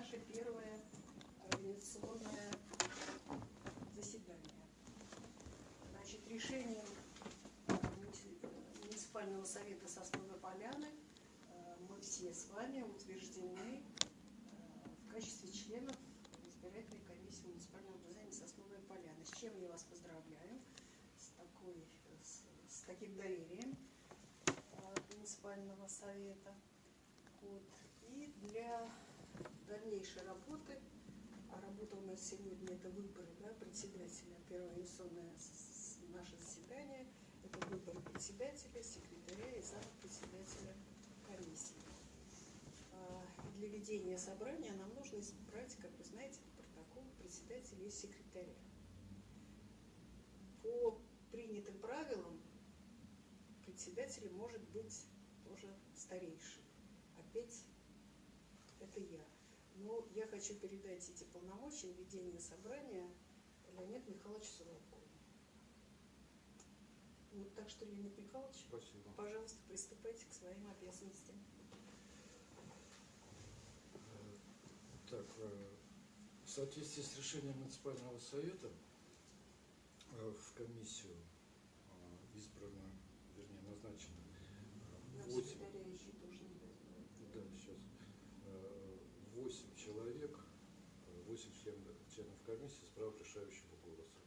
наше первое организационное заседание. Значит, решением муници- муниципального совета Сосновой Поляны э, мы все с вами утверждены э, в качестве членов избирательной комиссии муниципального образования Сосновой Поляны. С чем я вас поздравляю, с, такой, с, с таким доверием э, муниципального совета. Вот. И для дальнейшей работы, а работа у нас сегодня это выборы да, председателя, первое инвестиционное наше заседание, это выборы председателя, секретаря и зампредседателя комиссии. А, и Для ведения собрания нам нужно избрать, как вы знаете, протокол председателя и секретаря. По принятым правилам председателем может быть тоже старейший. Опять это я. Но я хочу передать эти полномочия ведения собрания Леониду Михайловичу Соловкову. Вот, так что, Леонид Михайлович, Спасибо. пожалуйста, приступайте к своим обязанностям. Так, э, в соответствии с решением муниципального совета э, в комиссию э, избрано, вернее, назначено Нам 8, секретаря еще тоже не дают. да, сейчас, 8 человек, 8 членов, членов комиссии с правом решающего голоса.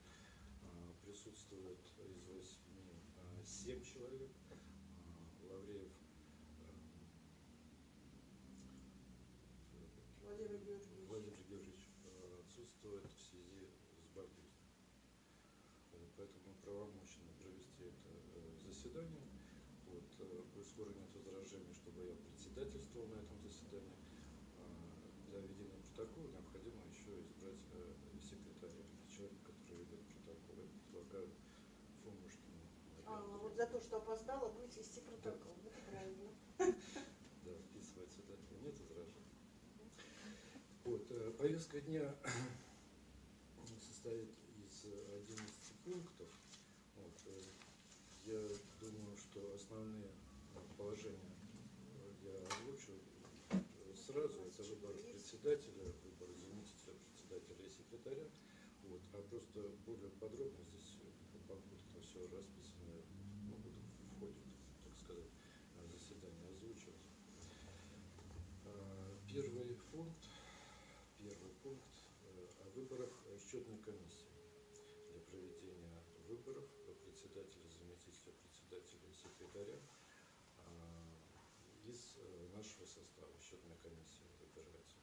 Э, Присутствует из 8 7 человек. Э, Лавреев э, Владимир Георгиевич. Владимир Георгиевич э, отсутствует в связи с болезнью. Вот, Поэтому правомочно провести это э, заседание. Вот, э, коль скоро нет возражений, чтобы я председательствовал на этом заседании. э, Для ведения протокола необходимо еще избрать э, секретаря, человека, который ведет протокол. Я предлагаю Фомушкину. А, ну вот за то, что опоздала, будет вести протокол. Ну, правильно. Да, вписывать сюда. Нет возражений. Вот, э, повестка дня состоит из э, 11 пунктов. Вот, э, я думаю, что основные положения э, я озвучу сразу. Это выбор председателя, выбор заместителя председателя и секретаря. Вот, а просто более подробно здесь э, по пунктам все расписано, ну, буду в ходе, так сказать, э, заседания озвучивать. Э, Первый пункт, первый пункт э, о выборах э, счетной комиссии для проведения выборов председателя, и секретаря э, из э, нашего состава счетная комиссия выбирается.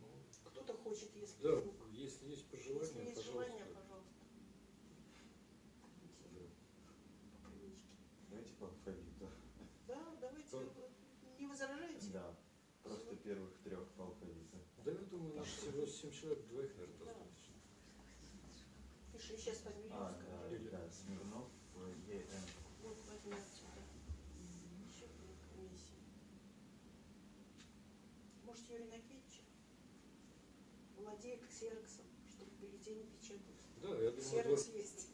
Ну, Кто-то хочет, если, да, если есть пожелания, если есть пожалуйста. желание, пожалуйста. Да. Давайте по алфавиту. Да, давайте. Да. вы Не возражаете? Да. Просто первых трех по алфавиту. Да, я думаю, наш всего 7 человек, двоих, наверное, Да. достаточно. Пиши сейчас фамилию, А, скажи. да, Или- да, Смирнов, э, ЕН. Вот возьми отсюда. Счетная комиссия. Может, Юрий Накитич владеет ксероксом, чтобы бюллетени печатать. Да, я думаю, Ксерокс два- есть.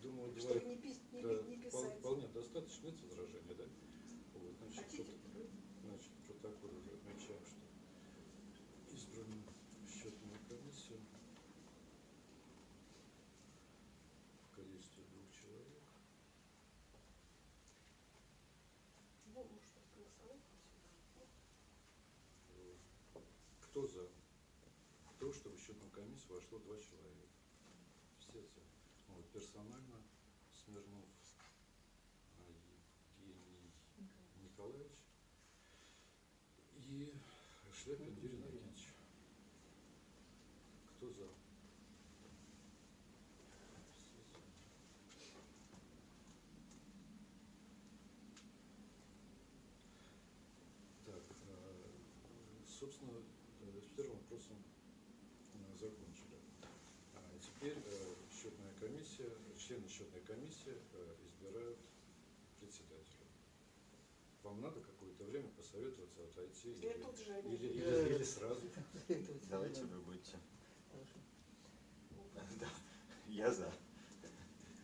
думаю, два, Чтобы не, пис- не, да, не впол- писать. вполне достаточно, нет возражений, да? Вот, значит, Хотите? тут- значит, в протоколе уже отмечаем, что избрана счетную комиссию в количестве двух человек. Ну, может, голосовать? Вот. Кто за то, чтобы в счетную комиссию вошло два человека? За. Вот, персонально Смирнов Евгений Николаевич и Шляпин Юрий Накитич. Кто за. Так, э, собственно, э, с первым вопросом э, закончили. А теперь э, счетная комиссия, члены счетной комиссии э, избирают председателя. Вам надо какое-то время посоветоваться, отойти или, или, или- или сразу? Давайте вы будете. Да, я за.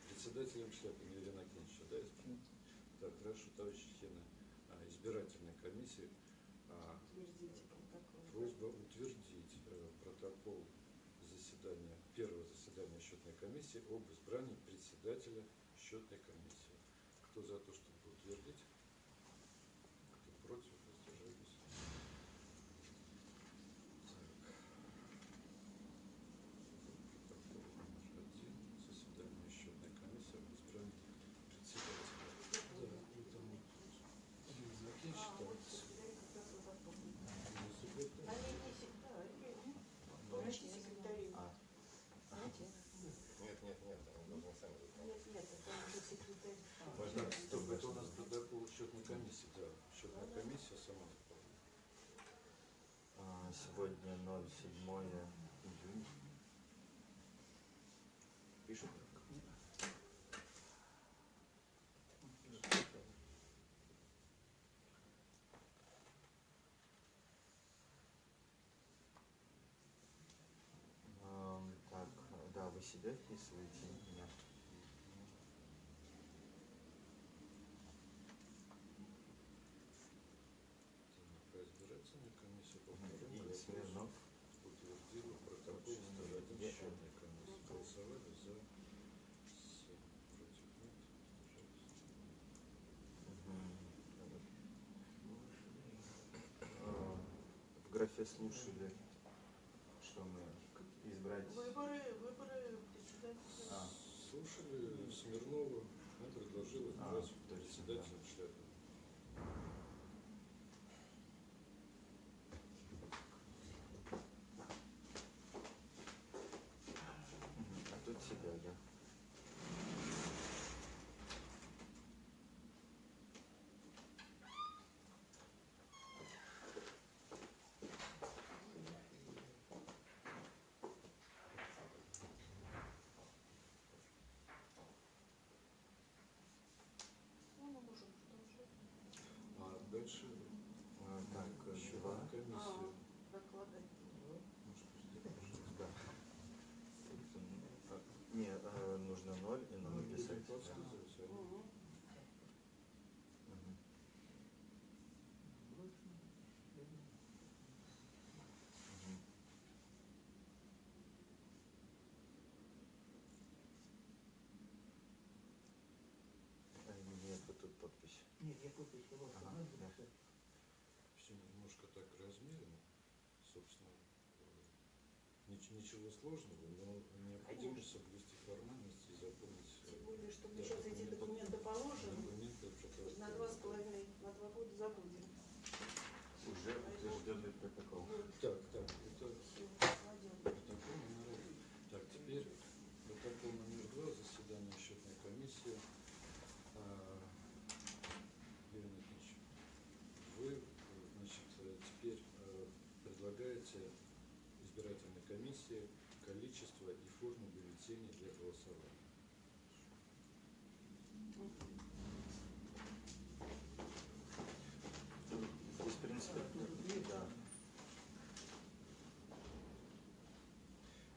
Председателем Шляпина Елена Акинча, да? Так, хорошо, товарищи члены а, избирательной комиссии. а, Утвердите. протокол. Просьба утвердить э, протокол заседания, первого заседания счетной комиссии об избрании председателя счетной комиссии. Кто за то, чтобы утвердить? Кто против? Воздержались? Так. Протокол номер один. Заседание счетной комиссии об избрании председателя. Да, это мы закинь А, вот считается. секретарь как раз вот запомнил. Не секретарь. А не, не секретарь, Врачи секретари. А, Знаете? Нет, нет, нет, они должны сами выполнять. Нет, нет, это уже секретарь. Можно Так, стоп, это у нас протокол счетной комиссии, да. Счетная комиссия сама заполняет. а, сегодня 07 июня. Пишут? Так, да, вы себя вписываете? Меня. Так, избирательная комиссия по второму И вопросу Смирнов. утвердила протокол номер один Е. счетной комиссии. Голосовали за семь, против нет, воздержались. А, В графе слушали, что мы избрать... Выборы, выборы председателя. А, Слушали Смирнова, она предложила А, избрать точно, председателем шляпы. мгм, а тут себя, да. Ну, мы можем продолжать. А дальше А, Так, э. Может, пустите, пожалуйста. Да. Не, э, нужно ноль и Ну, ноль будем писать. да. подсказывать, а Мгм. Мгм. Мгм. А, Нет, вот тут подпись. Нет, я подпись вот Ага, надо да. все немножко так размерено, собственно, э, нич- ничего сложного, но необходимо Конечно. соблюсти формальности и запомнить э, Тем более, что мы сейчас эти документы. положим, документы на два с половиной, на два года забудем. Уже утвержденный протокол. Вот, Так, так, это всё, кладем. протокол номер один. Так, теперь протокол номер два, заседание счетной комиссии. А, Юрий Никитич, вы, э, значит, э, теперь э, предлагаете избирательной комиссии количество и форму бюллетеней для голосования. Здесь, в принципе, да.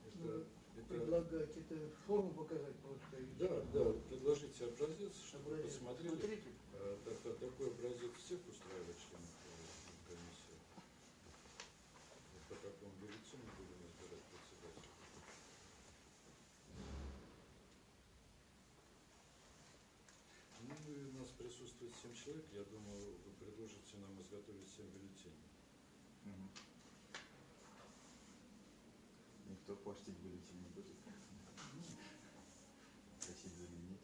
Это, Ну, это- Предлагать это форму показать просто. да, да, предложите образец, чтобы Образец. посмотрели. Смотрите, Э, так- так- такой образец всех устраивает членов э, комиссии. По такому бюллетеню будем избирать председателя. Ну, у нас присутствует семь человек. Я думаю, вы предложите нам изготовить семь бюллетеней. Никто портить бюллетень не будет. Просить заменить.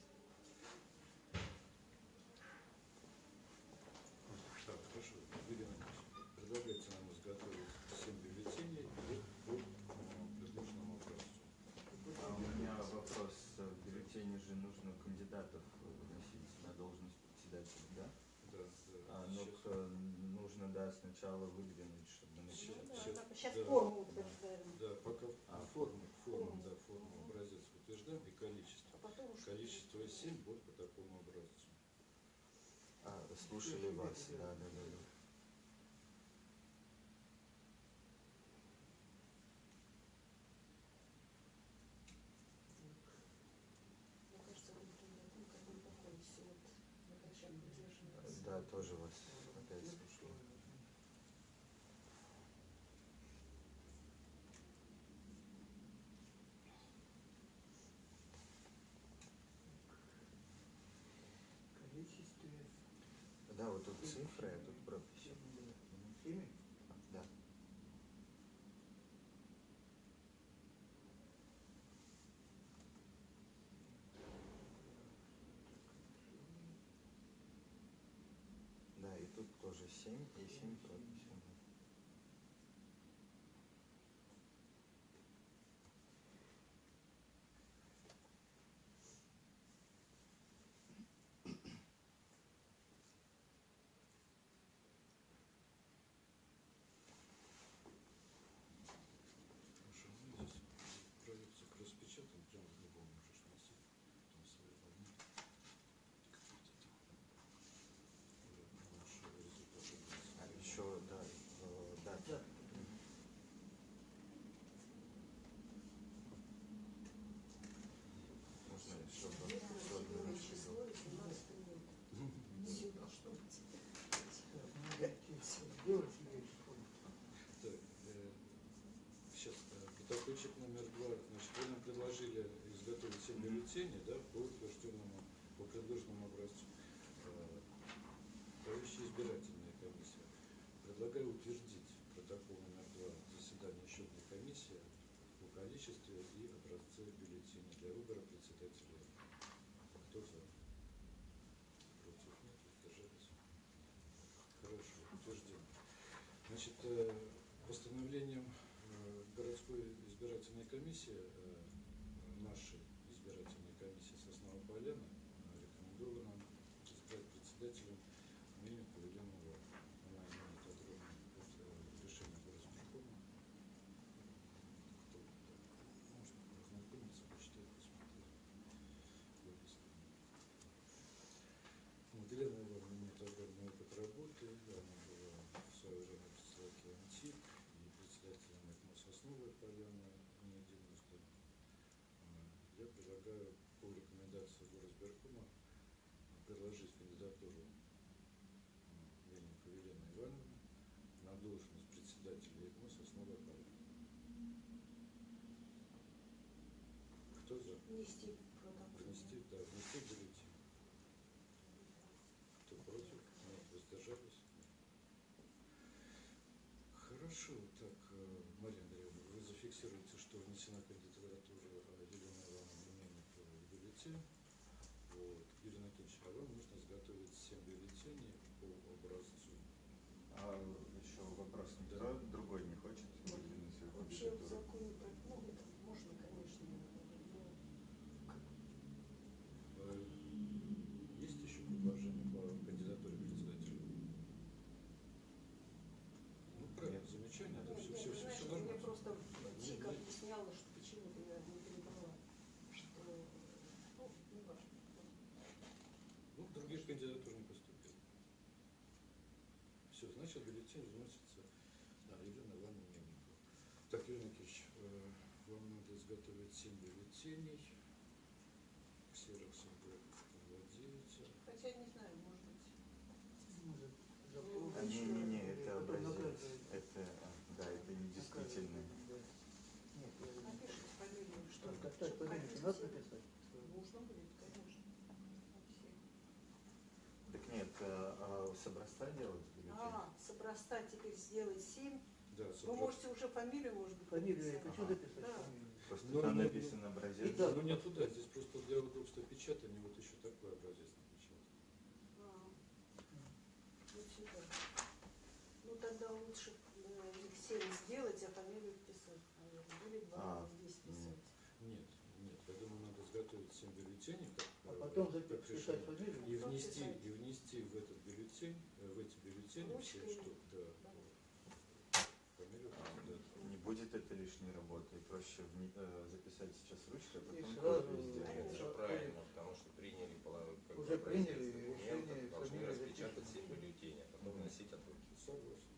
Так, хорошо. Ильинична, предлагайте нам изготовить семь бюллетеней по э, предложенному образцу. А у меня вопрос. В бюллетене же нужно кандидатов вносить на должность председателя, да? Да, да. А, ну, к- нужно, да, сначала выдвинуть, чтобы начать. Ну, Сейчас да. форму утверждаем, Да, пока А, форму, форму, форму. да, форму, Мгм. образец утверждаем и количество. а потом уж... Количество из 7 будет по такому образцу. А, слушали вас, да, да, да. Мне кажется, вы ну, как бы находитесь вот на площадке держим. Да, тоже вас опять слушаю. Цифры, а тут прописи. Да. Да, и тут тоже 7 и 7 прописи. Хорошо, ну здесь проекцию распечатан, прям в любом можешь носить, там свои форматы. Наши результаты. А еще, да, э, дата. Да. Можно еще бы Седьмое сложно число, 18 год. Все должно быть. Так, надо сделать себе число. Так, сейчас, протокольчик номер два. Значит, вы нам предложили изготовить 7 бюллетеней, да, по утвержденному, по предложенному образцу. Э, Товарищи избирательная комиссия, предлагаю утвердить протокол номер два заседания счетной комиссии по количестве и образце бюллетеней для выбора председателя. Кто за? Против нет, воздержались. Хорошо, утверждение. Значит, э, постановлением э, городской избирательной комиссии, нашей Э, рекомендовано избрать председателем. Она имеет огромное э, решение горосберкома. Кто? Можно ознакомиться, почитать, посмотреть. Вот Елена Ивановна имеет огромный опыт работы, она была в свое время председателем ТИК и председателем ЭКМО Сосновой Поляны не единожды. А, Я предлагаю горосберкома предложить кандидатуру м, Мельниковой Елены Ивановны на должность председателя ЭКМО Сосновой Поляны. Кто за? Внести протокол. Внести, да, внести бюллетень. Кто против? Нет, воздержались? Хорошо, так, э, Мария Андреевна, вы зафиксируете, что внесена кандидатура э, Елены Ивановны Мельниковой в бюллетень. Вот. Юрий Анатольевич, а вам нужно изготовить 7 бюллетеней по образцу. А еще вопрос, никто Да. другой не хочет Вообще в кандидатуру? законе про ну, это можно, конечно, но как Э, Есть еще предложение по кандидатуре председателя? Ну, правильно, Нет. замечание, да, Нет, все, нет, все, вы все, знаете, все мне нормально. просто ТИК Нет, нет. объясняла, что почему-то я не перебрала, что, ну, не важно. Ну, других кандидатур не поступило. Все, бюллетень вносится на Елену Ивановну Мельникову. Так, Юрий Никитич, э, вам надо изготовить 7 бюллетеней. Ксероксом вы владеете. Хотя не знаю, может быть. Может, Ну. А, не-не-не, Или это образец. Это, а, да, это недействительный. Да. Нет, Напишите фамилию, что Только так чтобы фамилию надо написать? Нужно будет, конечно. Все. Так нет, а, а с образца делать образца теперь сделать семь. Да, Вы можете уже фамилию, может быть, Фамилию я хочу Ага. записать. Да. Просто Ну, там ну, написан образец. Да. Ну, не туда, здесь просто для удобства печатания вот еще такой образец напечатан. А, вот сюда. Ну тогда лучше э, их семь сделать, а фамилию вписать, наверное. Или два А, здесь писать. Нет, нет, я думаю, надо 7 бюллетеней, как, А э, потом как записать решение. фамилию. И Потом внести, и внести в этот бюллетень, э, в эти бюллетени все, что, да, фамилию кандидата. Не будет это лишней работы. Проще вни- э, записать сейчас ручкой, а И потом сразу- копию сделать. Это же Конечно. правильно, потому что приняли как бы Уже приняли, решение, должны распечатать все бюллетени, а потом вносить от руки. Согласен.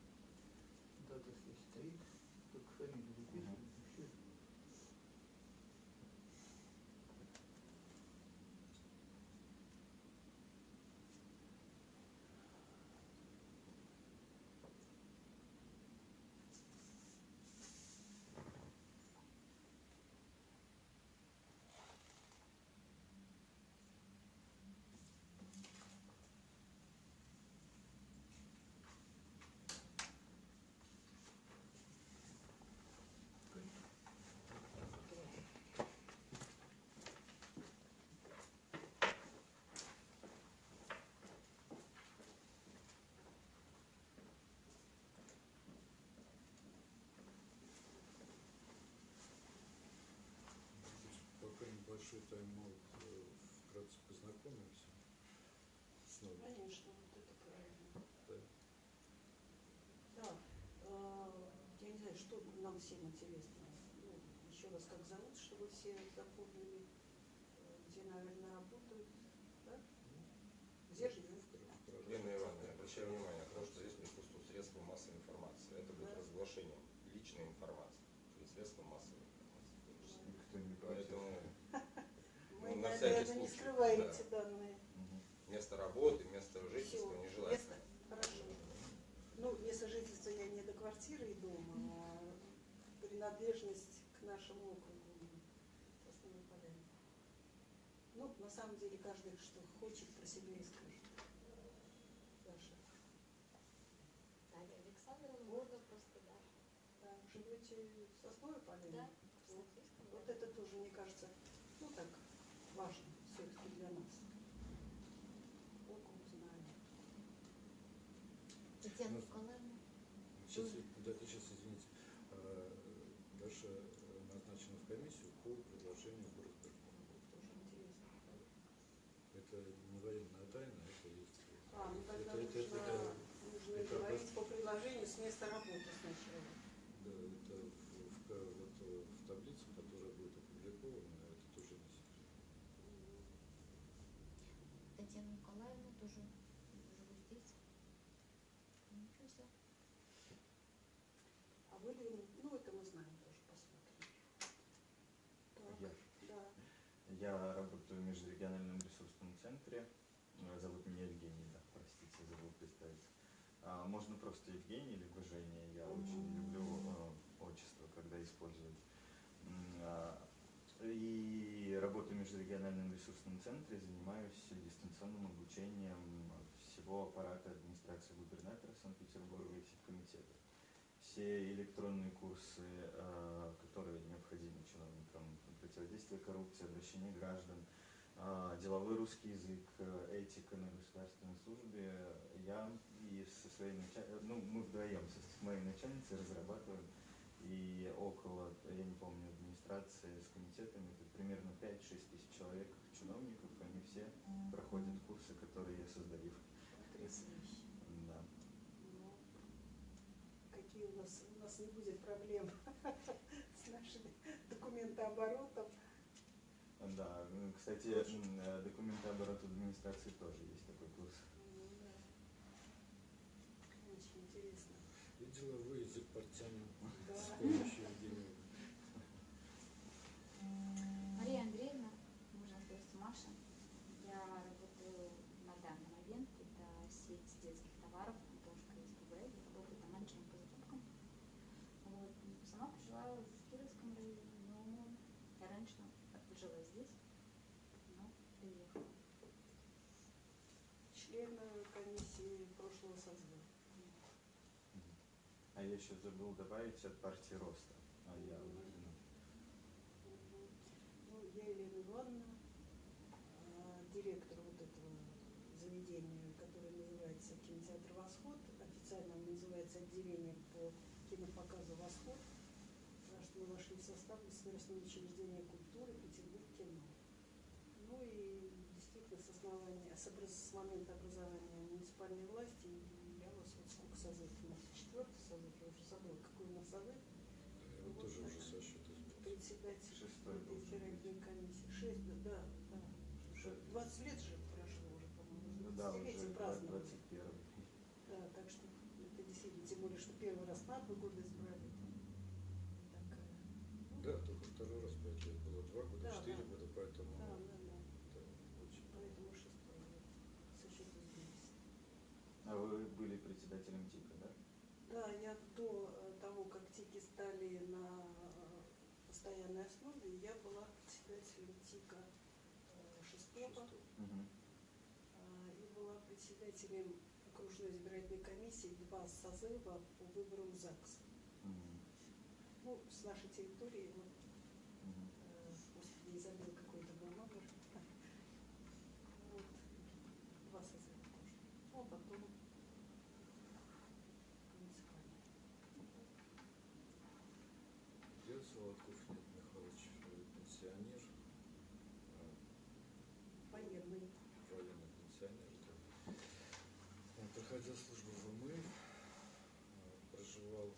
Мы вот, э, вкратце познакомимся снова. Конечно, вот это правильно. Да. Да, э, я не знаю, что нам всем интересно. Ну, еще раз, как зовут, чтобы все запомнили, э, где, наверное, работают, да? Где живут? Лена Ивановна, обращаю внимание то, что здесь присутствуют средства массовой информации. Это будет Да. разглашением личной информации через средства массовой информации. Никто не против. Поэтому Вы, Ну, на всякий наверное, не скрываете да. данные. Мгм. место работы, место жительства место- нежелательно. Хорошо. Ну, место жительства я не до квартиры и дома, а принадлежность к нашему округу. Ну, на самом деле, каждый, что хочет, про себя и скажет. Даша. Александровна, можно просто Даша. Да, живете в Сосновой Поляне? Да, в Вот. Софийском, Вот да. это тоже, мне кажется, ну так, важно все-таки для нас. Округ знаем. Татьяна Ну, Николаевна. Сейчас, да, сейчас, извините, а, Даша э, назначена в комиссию по предложению горосберкома. Тоже интересно. Это не военная тайна, это есть. А, ну тогда это, это, нужно, это- нужно это говорить обос- по предложению с места работы сначала. да, это в, в ка- вот, э, в таблице, которая будет опубликована, это тоже не секрет. Татьяна Николаевна тоже живу здесь. Ну, всё. А вы, ну это мы знаем тоже, посмотрим. Так, Я. да. Я работаю в межрегиональном ресурсном центре. Э, Зовут меня Евгений, да, простите, забыл представиться. А, можно просто Евгений, либо Женя. Я очень люблю э, отчество, когда используют. А, И работаю в межрегиональном ресурсном центре, занимаюсь дистанционным обучением всего аппарата администрации губернатора Санкт-Петербурга и всех комитетов. Все электронные курсы, э, которые необходимы чиновникам, противодействие коррупции, обращение граждан, э, деловой русский язык, э, этика на государственной службе, я и со своей начальницей, ну, мы вдвоем с моей начальницей разрабатываем, и около, я не помню, администрации с комитетами, это примерно 5-6 тысяч человек, чиновников, они все проходят курсы, которые я создаю. Потрясающе. Да. Ну, какие у нас, у нас не будет проблем с нашим документооборотом. Да, ну, кстати, документооборот администрации тоже есть такой курс. Ну. Очень интересно. И деловой язык подтянем Да. с помощью Евгения. Мария Андреевна, можно сказать Маша. Я работаю на данный момент, это сеть детских товаров Антошка СПБ, я работаю там менеджером по закупкам. Вот. Сама проживаю в Кировском районе, но я раньше жила здесь, но приехала. Член э, комиссии прошлого созыва. А я еще забыл добавить от партии Роста. А я. Мгм. Ну, я Елена Ивановна, а, директор вот этого заведения, которое называется кинотеатр «Восход». Официально он называется отделение по кинопоказу «Восход», потому что мы вошли в состав государственного учреждения культуры Петербург кино. Ну и действительно с основания, с, образ- с момента образования муниципальной власти, я вас вот сколько созыв у нас, четвертый созыв, я уже забыла, какой у нас созыв, Я вот тоже уже со счета председатель избирательной комиссии. Шесть, да, да, да. Уже 20 лет же прошло уже, по-моему, Ну да, уже десятилетие праздновали. 21 Да, так что это действительно, тем более, что первый раз на два года избрали. Такая. ну, Да, только второй раз пять лет было, два года, Да, четыре да. года, поэтому Да, да, да. это очень Поэтому шестой год. Со счета сбились. А вы были председателем ТИКа, да? Да, я до э, того, как ТИКи стали на э, постоянной основе, я была председателем ТИКа э, шестого. А, и была председателем окружной избирательной комиссии два созыва по выборам ЗАГС. Мгм. Ну, с нашей территории, вот, Мгм. э, господи, не забыл какой-то был номер. Вот, два созыва тоже. Ну, а потом муниципальный. Я Солодков Леонид Михайлович, э, пенсионер. Когда служба в ММ, э, проживал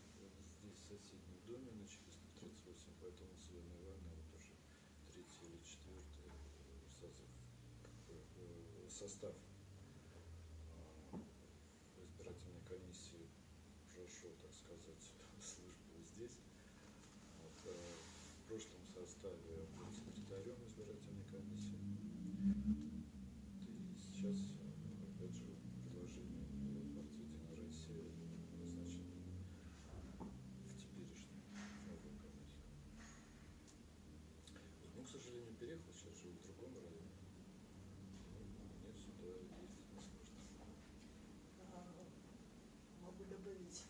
здесь в соседнем доме на 438, поэтому Елена Ивановна вот уже третий или четвертый э, созыв, бы, э, состав э, избирательной комиссии прошел, так сказать, службу здесь. Вот, э, в прошлом составе был секретарем избирательной комиссии. И сейчас, э, опять же, предложение э, партии Единая Россия назначен в теперешнюю новую комиссию. Ну, к сожалению, переехал, сейчас живу в другом районе. Мне сюда ездить не сложно. А, Могу добавить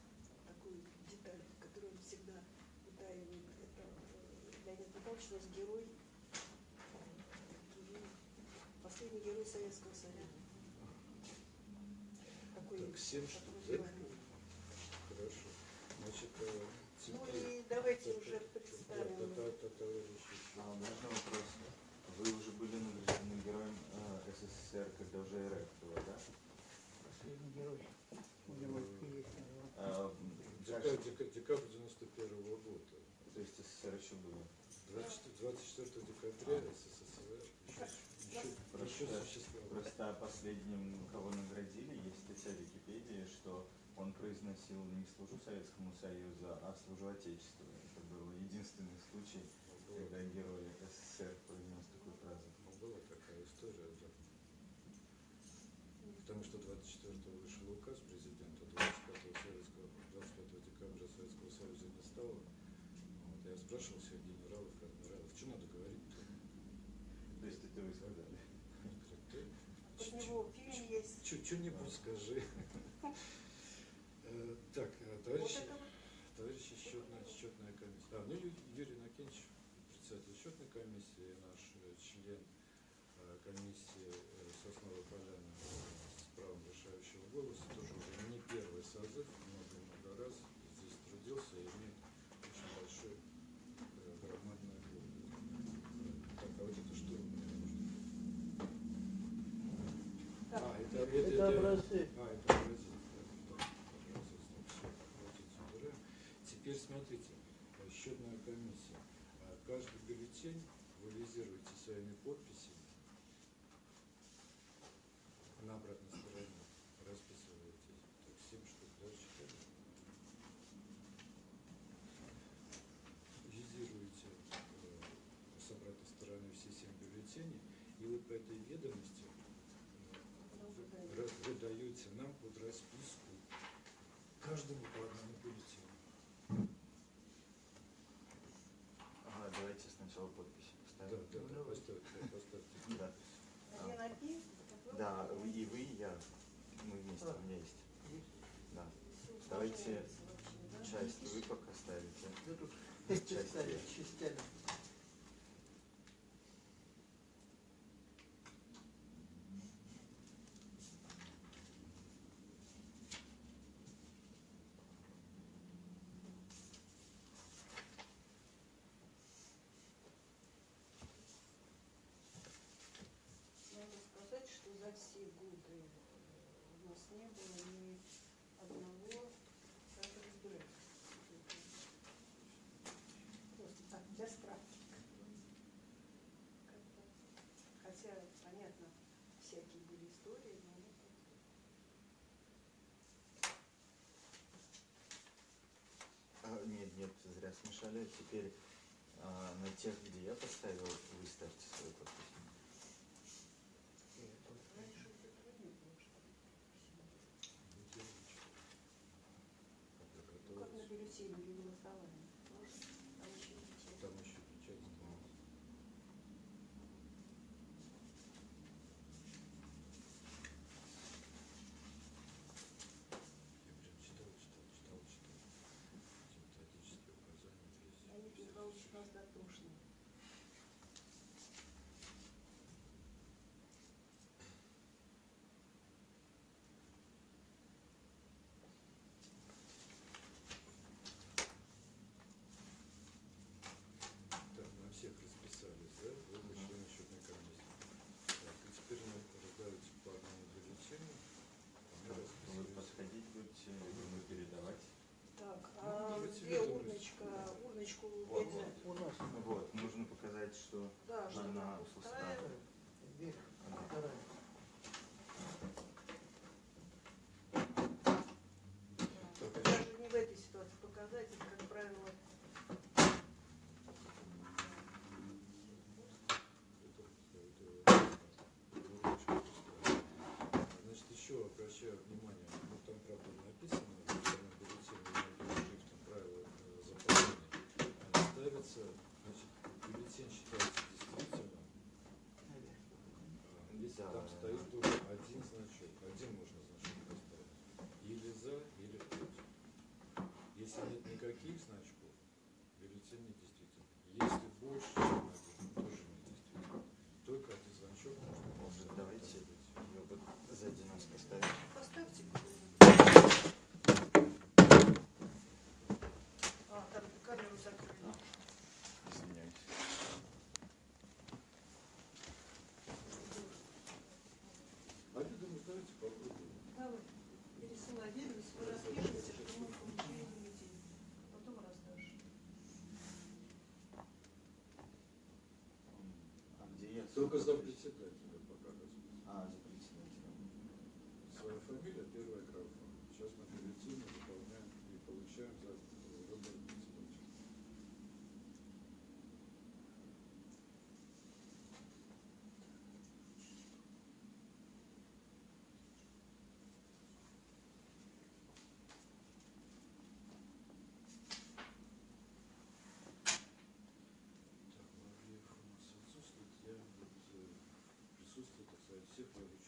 такую деталь, которую он всегда утаивает. Это э, Нас герой, герой, последний герой Советского Союза. Такой, Так, да? герой. Хорошо. Значит, э, Ну теперь... и давайте уже та- представим. А, можно вопрос? Вы уже были награждены героем э, СССР, когда уже РФ было, да? Последний герой. А, Декабрь, дека- декабрь 91 года. То есть СССР еще было. 24, 24 декабря СССР еще, еще, Просто, просто о последнем, кого наградили, есть статья в Википедии, что он произносил не служу Советскому Союзу, а служу Отечеству. Это был единственный случай, Была, когда герой СССР произнес такую фразу. была такая история, да. Потому что 24 вышел указ президента 25 советского, 25 декабря Советского Союза не стало. Вот, я спрашивал всех генералов и адмиралов, что надо говорить-то? То есть это вы сказали. Они говорят, «Ты Под него фильм есть. Что-нибудь скажи. Э, Так, э, это вот товарищи счетная, счетная комиссия. А, ну Юрий Накенч, председатель счетной комиссии, наш э, член э, комиссии э, Сосновой Поляны э, с правом решающего голоса, тоже уже не первый созыв, много-много раз здесь трудился и имеет очень большой э, громадный опыт. Э, Так, а вот это что у меня нужно? Так, А, Теперь смотрите, э, счетная комиссия. А, Каждый бюллетень вы визируете своими подписями. На обратной стороне расписываете. Так, 7 штук, да, считали? Визируете э, с обратной стороны все 7 бюллетеней, и вот по этой ведомости э, вы- вы даете нам под расписку каждому по одному бюллетеню. Ага, давайте сначала подписи Да, поставим. да, да, поставьте, поставьте. Да. один один. Да, вы- и вы, и я. Мы вместе, у меня есть. Есть. Да. Всё Давайте усложняется вообще, да? Часть вы пока ставите. Да тут Часть ставят я. частями. Надо сказать, что за все годы э, у нас не было ни одного кадрбрека. Просто так, для справки. Хотя, понятно, всякие были истории, но. А, нет, нет, зря смешали. Теперь а, на тех, где я поставил, вы ставьте свою подпись. Раньше это труднее было, что ли. Ну, как на бюллетене или голосование. Можно? Там еще печать. Там еще печать ставится. Я прям читал, читал, читал, читал. Эти методические указания весь. Леонид Михайлович у нас дотошный. Стоит только один значок. Один можно значок поставить. Или за, или против. Если нет никаких значков, бюллетень недействителен. Если больше, чем один, тоже недействителен. Только один значок можно Может, поставить. давайте ее вот сзади нас поставим. Поставьте. А, там камеру закрыли. Извиняюсь. А я думаю, давайте попробуем. Давай, пересылай видео, вы распишите, что мы получили бюллетень. Потом раздашь. А где я? Только за председателя пока расписано. А, за председателем. Своя фамилия, первая графа. Сейчас мы бюллетени заполняем и получаем за э, выбор председателя. Так, Мавлеев у нас отсутствует. Я вот э, присутствие, так сказать,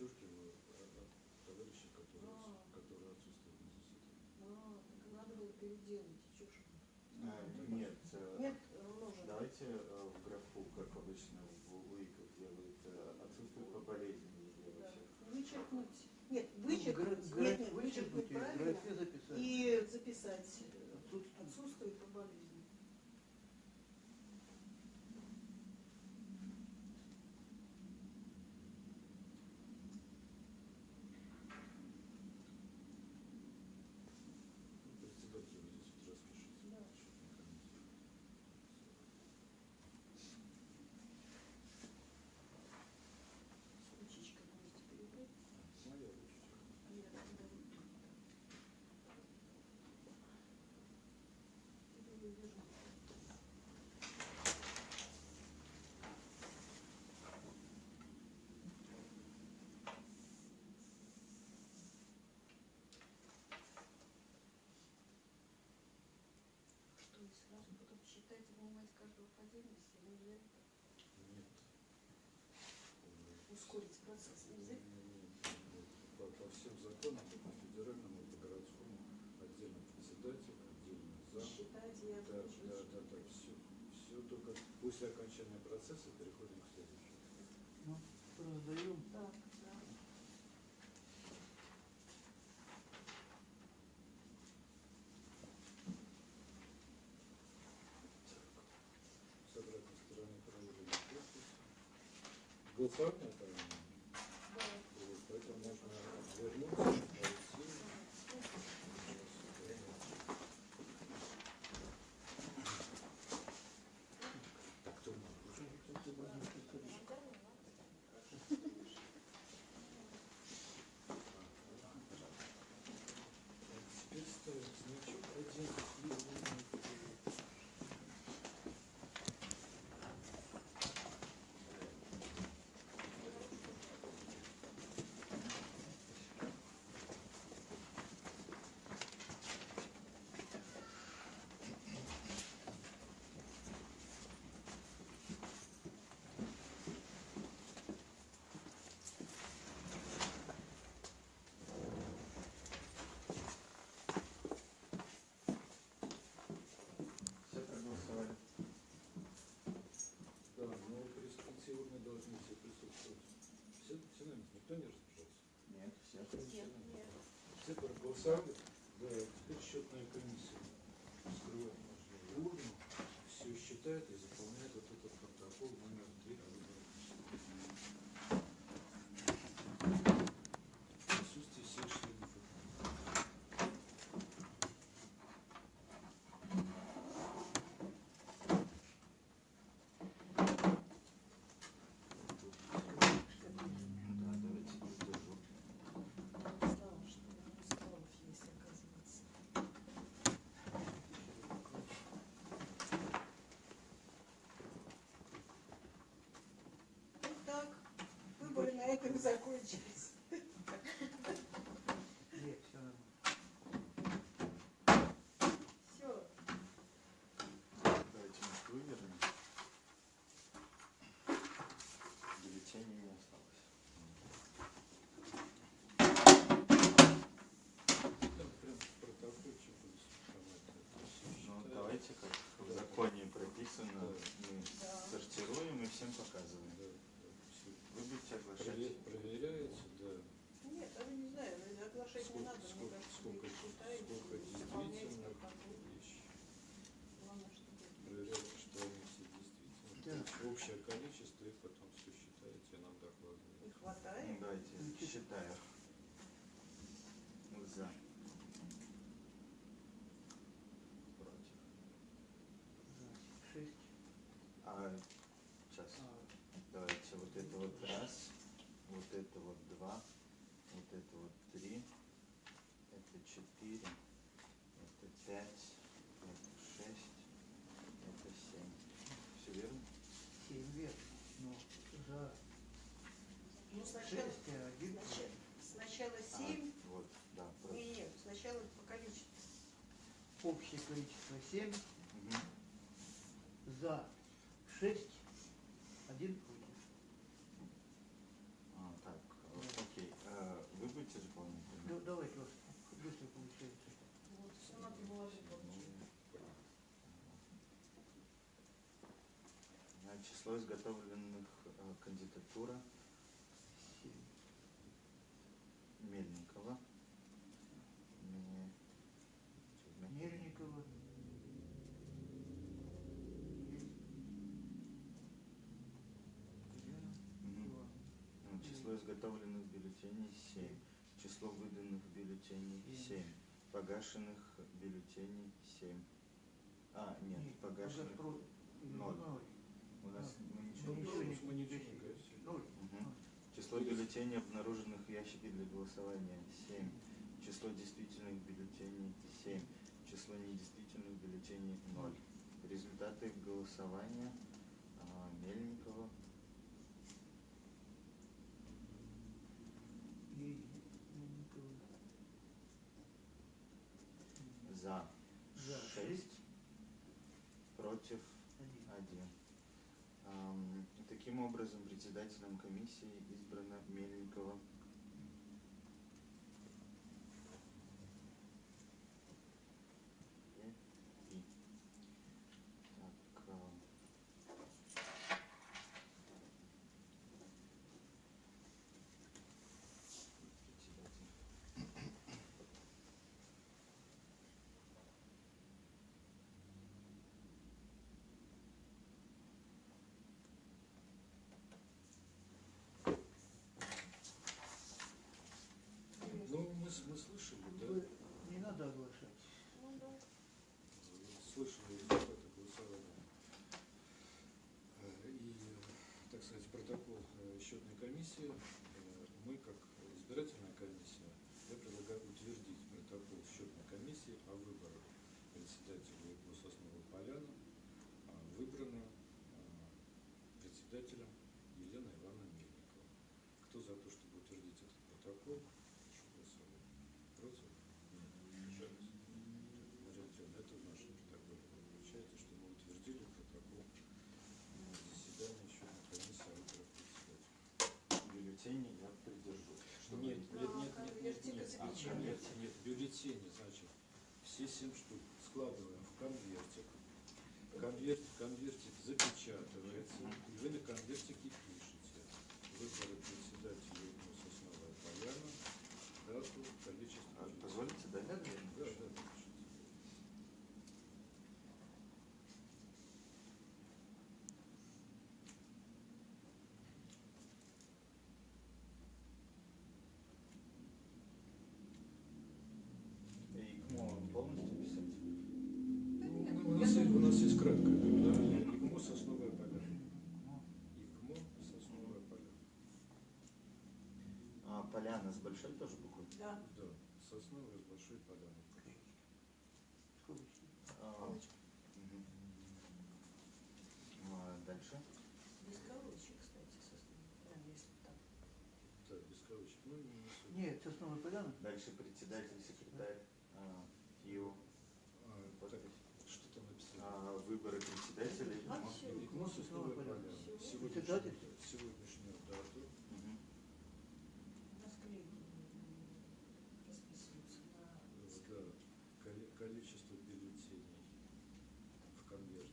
от от товарищей, которые, А. которые отсутствуют на заседании. А, так надо было переделать. Вы? А, нет, э, Нет, э, можно. давайте э, в графу, как обычно в УИКах делают, э, отсутствует по болезни Да. Вычеркнуть. Нет, В вычеркнуть. гра- Нет, нет, вычеркнуть вычеркнуть и в правильно. графе записать. И записать. э, Отсутствует. Отсутствует по болезни. Ну, председатель вы здесь вот распишите. Да. счетная комиссия. С ручечкой будете перебрать. Моя ручечка. А я тогда вот тут. Иду вывержу. Что вы сразу потом считаете, вынимать каждого по отдельности? Нельзя? Нет. ускорить процесс нельзя? По, по всем законам, по федеральному, по городскому, отдельно председатель, отдельно зам. Считать и Да, да, да, да, все. Все только после окончания процесса переходим к следующему. Ну, раздаем. Да. С обратной стороны проверили подпись. Голосование там Да. было, поэтому можно вернуться, найти. Так, кто может? Теперь ставим значок один. Все проголосовали. Да, но урны должны все присутствовать. Все, все наверное, никто не разбежался. Нет, все. Нет, нет. Все проголосовали? Да, теперь счетная комиссия вскрывает урну, все считает и заполняет вот этот протокол номер три. В присутствии всех членов урны. Да, давайте поддержу. Знала, что у Усталов есть, оказывается. Ну так, выборы на этом закончились. Нет, все нормально. Все. Давайте мы вывернем. Бюллетеней не осталось. общее количество, их потом все считаете, нам Не докладываете. хватает? Ну, давайте считаю. За. Против. За. Шесть. А, сейчас. А, Давайте вот раз, вот это вот два, вот это вот три, это четыре, это пять, это шесть, это семь. Все верно? семь верно. Но за Ну, сначала, шесть, а один сначала, сначала А, 7. вот, да. Не, нет, сначала по количеству. Общее количество семь. Мгм. За шесть. Один против. А, так, э, окей. Э, Вы будете заполнять? или Ну, нет? давайте вас быстро получается. Вот, все надо было Ну, э, Число изготовленных э, кандидатура. Мельникова. Ме- Мельникова. Ну, Число изготовленных бюллетеней 7. Число выданных бюллетеней Семь. 7. Погашенных бюллетеней 7. А, нет, погашенных. про- ноль. ноль. У нас мы Ну, ничего мы не. Ноль. Мгм. Число бюллетеней, обнаруженных в ящике для голосования 7. Число действительных бюллетеней 7. Число недействительных бюллетеней 0. Результаты голосования а, Мельникова И Мельникова. за За 6, против Один. 1. Ам, Таким образом, председателем комиссии избрана Мельникова. Е. И. Так, ам, председатель. Ну, мы, с- мы слышали, да? Вы- Не надо оглашать. Ну, да. слышали результаты голосования. Э, И, так сказать, протокол э, счетной комиссии, э, мы, как избирательная комиссия, я предлагаю утвердить протокол счетной комиссии о выборах председателя гососновы Поляна. А Выбрана э, председателем Елена Ивановна Мельникова. Кто за то, чтобы утвердить этот протокол? Прошу голосовать. Против? Нет. Еще раз. Мария Артемовна, это в нашем протоколе. Вы получаете, что мы утвердили протокол заседания счетной комиссии о выборах председателя. Бюллетени я придержу. Что Нет, вы- нет, нет, нет, нет, конвертик нет, а, запечатан. нет, нет, бюллетени, значит, все семь штук складываем в конвертик. Конверт, конвертик запечатывается, и вы на конвертике пишете выборы председателя Сосновая Поляна, дату, количество. А, бюллетеней. Позволите, да? Да, да, да, пишите. И ИКМО полностью писать? Ну, у, нас есть, у нас есть краткое наименование ИКМО Сосновая Поляна. ИКМО Сосновая Поляна. А, Поляна с большой тоже буквой? Да. Да, Сосновая с большой поляной. А, мгм. А, Дальше. Без колочек, кстати, сосновый. Да, если так. Да, без кавычек. Ну, не. Нет, сосновая поляна. Дальше председатель, секретарь, а, ИО, А, так, что там написано? А, выборы председателя А, ИКМО. всё. ИКМО Сосновая Поляна. Сегодняшнюю, Председатель? сегодняшнюю дату. Мгм. Расклейки расписываются на э, Да, коли- количество бюллетеней в конверте.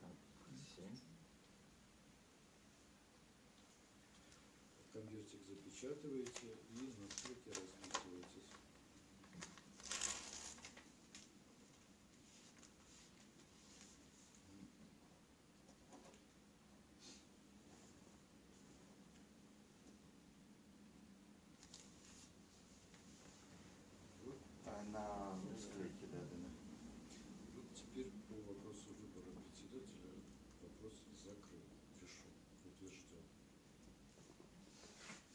Так, семь. листик запечатываете и на стойке расписываетесь. Вот А, на склейке, да, да, да. Вот теперь по вопросу выбора председателя вопрос закрыт, решен, утвержден.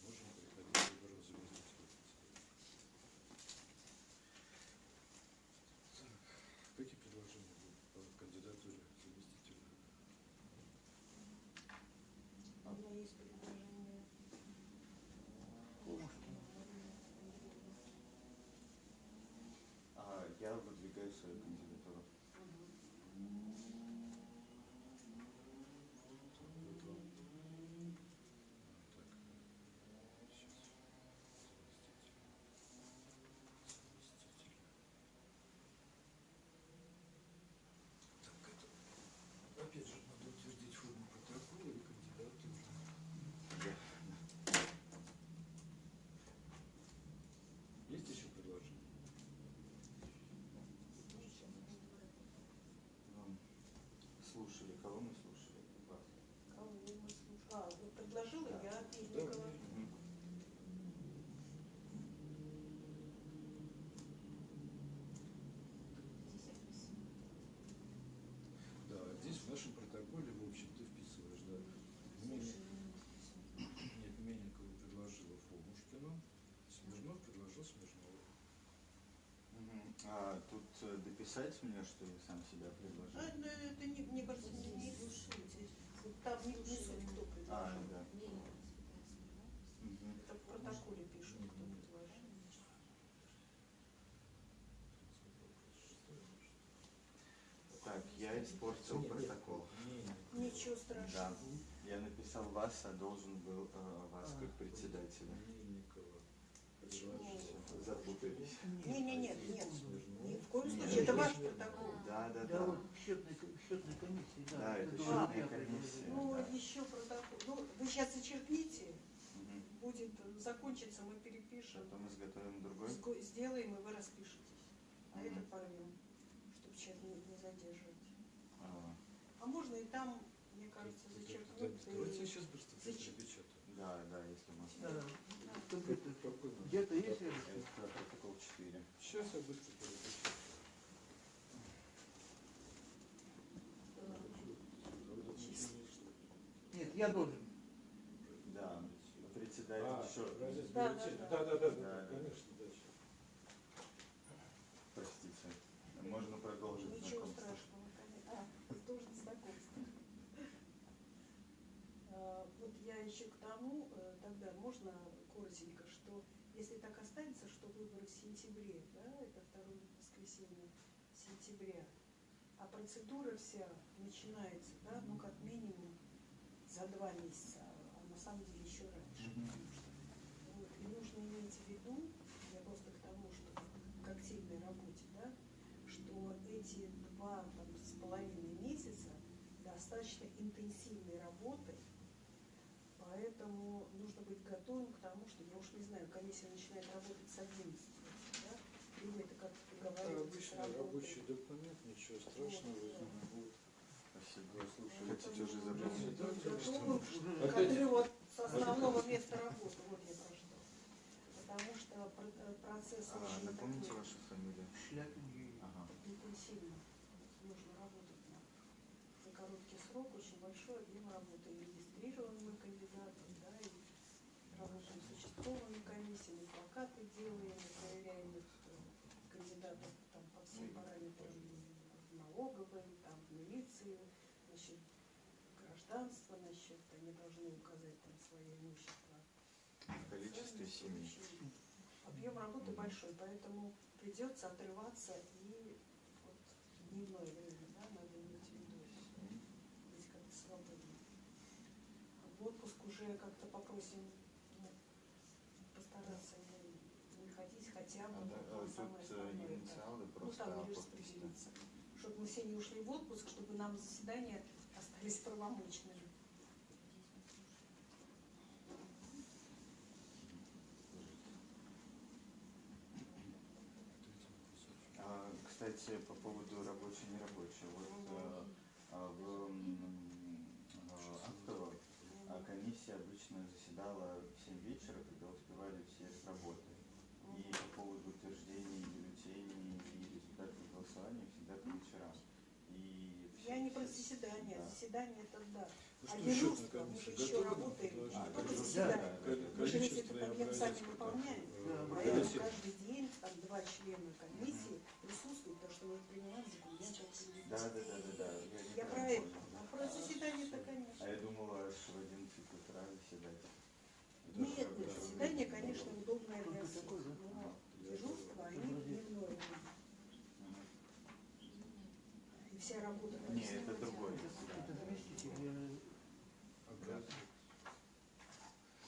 Можем переходить к выбору заместителя председателя. Так, какие предложения будут по кандидатуре заместителя? У меня есть предложение. А, я выдвигаю свою кандидатуру. Так, вот вам. Так, сейчас. Заместитель. Заместитель. Так, это, опять же, надо утвердить форму протокола и кандидатуру. Есть еще предложения? Ну, слушали, кого мы слушали? Вас. Кого мы слушаем? А, вот предложила Да. я Да, Пильникова. Мгм. Здесь описано. Да, здесь в нашем протоколе, в общем, ты вписываешь, да. Мельник- Нет, Мельникова предложила Фомушкину, Смирнов предложил Смирнову. А тут э, дописать мне, что я сам себя А, предложил? ну, это, не, мне кажется, не, не слушайте. Там не, суть, кто А, предложил. да. Смирнова. Мгм. Это в протоколе пишут, кто предложил. Так, я испортил протокол. Ничего Да. страшного. Я написал вас, а должен был э, вас как председателя. Запутались. Не, не, нет, нет. Ни в коем Нет. случае. Это ваш протокол. Да, да, Да, да. вот счетной комиссии, да. Да, это счетная комиссия. Ну, Да. еще протокол. Ну, вы сейчас зачеркните, будет э, закончится, мы перепишем, Потом изготовим другой. сделаем, и вы распишетесь. А Мгм. это порвем, чтобы сейчас не, не задерживать. А, А можно и там, мне кажется, зачеркнуть. Давайте сейчас быстро перепечатаю. Да, да, если можно. Да, Да. Тут где-то- Какой номер? Где-то есть рядом? Это протокол 4. Сейчас я быстро перепечатаю. Нет, я должен. Да, председатель А, Да, да, да, да, Да, да. щас. Простите. Можно продолжить Ничего знакомство. страшного, конечно. А, должен знакомство. А, Вот я еще к тому, э, тогда можно коротенько, что если так останется, что выборы в сентябре, да, это второе воскресенье сентября, а процедура вся начинается, да, ну как минимум за два месяца, а на самом деле еще раньше. Мгм. Вот, и нужно иметь в виду, я просто к тому, что к активной работе, да, что эти два там, с половиной месяца достаточно интенсивной работы, поэтому нужно быть готовым к тому, что, я уж не знаю, комиссия начинает работать с 11, да, или Это договариваться обычный рабочий документ, ничего страшного будет. Спасибо. Слушай, Хотите уже забрать? нужно быть Да, готовым что- к отрыву от с основного места работы, вот я про что. Потому что э, процесс А, очень напомните такой вашу фамилию. Шляпин Юрий. Ага. интенсивно. Нужно работать на, за короткий срок, очень большой объем работы. И регистрирован мы кандидатов, да, и работаем с участковыми комиссиями, плакаты делаем, и проверяем их э, кандидатов там, по всем параметрам налоговой, там, милиции, насчет гражданства, насчет, они должны указать там свое имущество. Семи. очень Объем работы большой, поэтому придется отрываться и вот дневное время, да, надо иметь в виду, быть как-то свободным. В отпуск уже как-то попросим сентябрь. Да, да, вот основное, инициалы ну, там распределиться. Чтобы мы все не ушли в отпуск, чтобы нам заседания остались правомочными. А, кстати, по поводу рабочей нерабочей. Вот а, а, в э, Актово а, комиссия обычно заседала в 7 вечера, когда успевали все с работы. Заседание, да. заседание это да. Ну А что, дежурство, мы же еще работаем? А, только заседание. это- Мы же ведь и объем сами выполняем. Да, Поэтому каждый день там два члена комиссии присутствуют, потому что мы принимаем документы. Да, да, да, да, да. Я, Я про это. А про заседание-то, А конечно. я думала, аж в 11 утра заседать. Это Нет, нет, заседание, конечно, удобное для всех. Но дежурство, они дневное. И вся работа. Не, это другое. Это заместитель э, Образец.